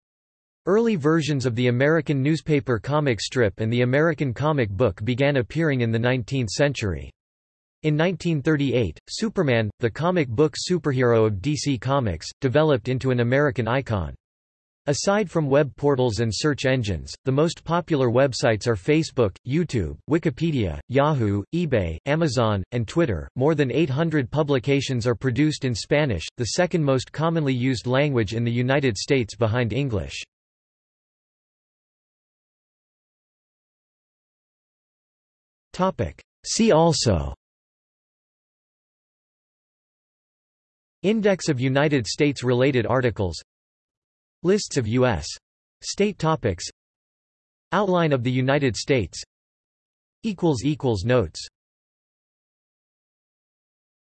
Early versions of the American newspaper comic strip and the American comic book began appearing in the 19th century. In 1938, Superman, the comic book superhero of DC Comics, developed into an American icon. Aside from web portals and search engines, the most popular websites are Facebook, YouTube, Wikipedia, Yahoo, eBay, Amazon, and Twitter. More than 800 publications are produced in Spanish, the second most commonly used language in the United States behind English. Topic: See also Index of United States related articles Lists of U.S. state topics. Outline of the United States. Notes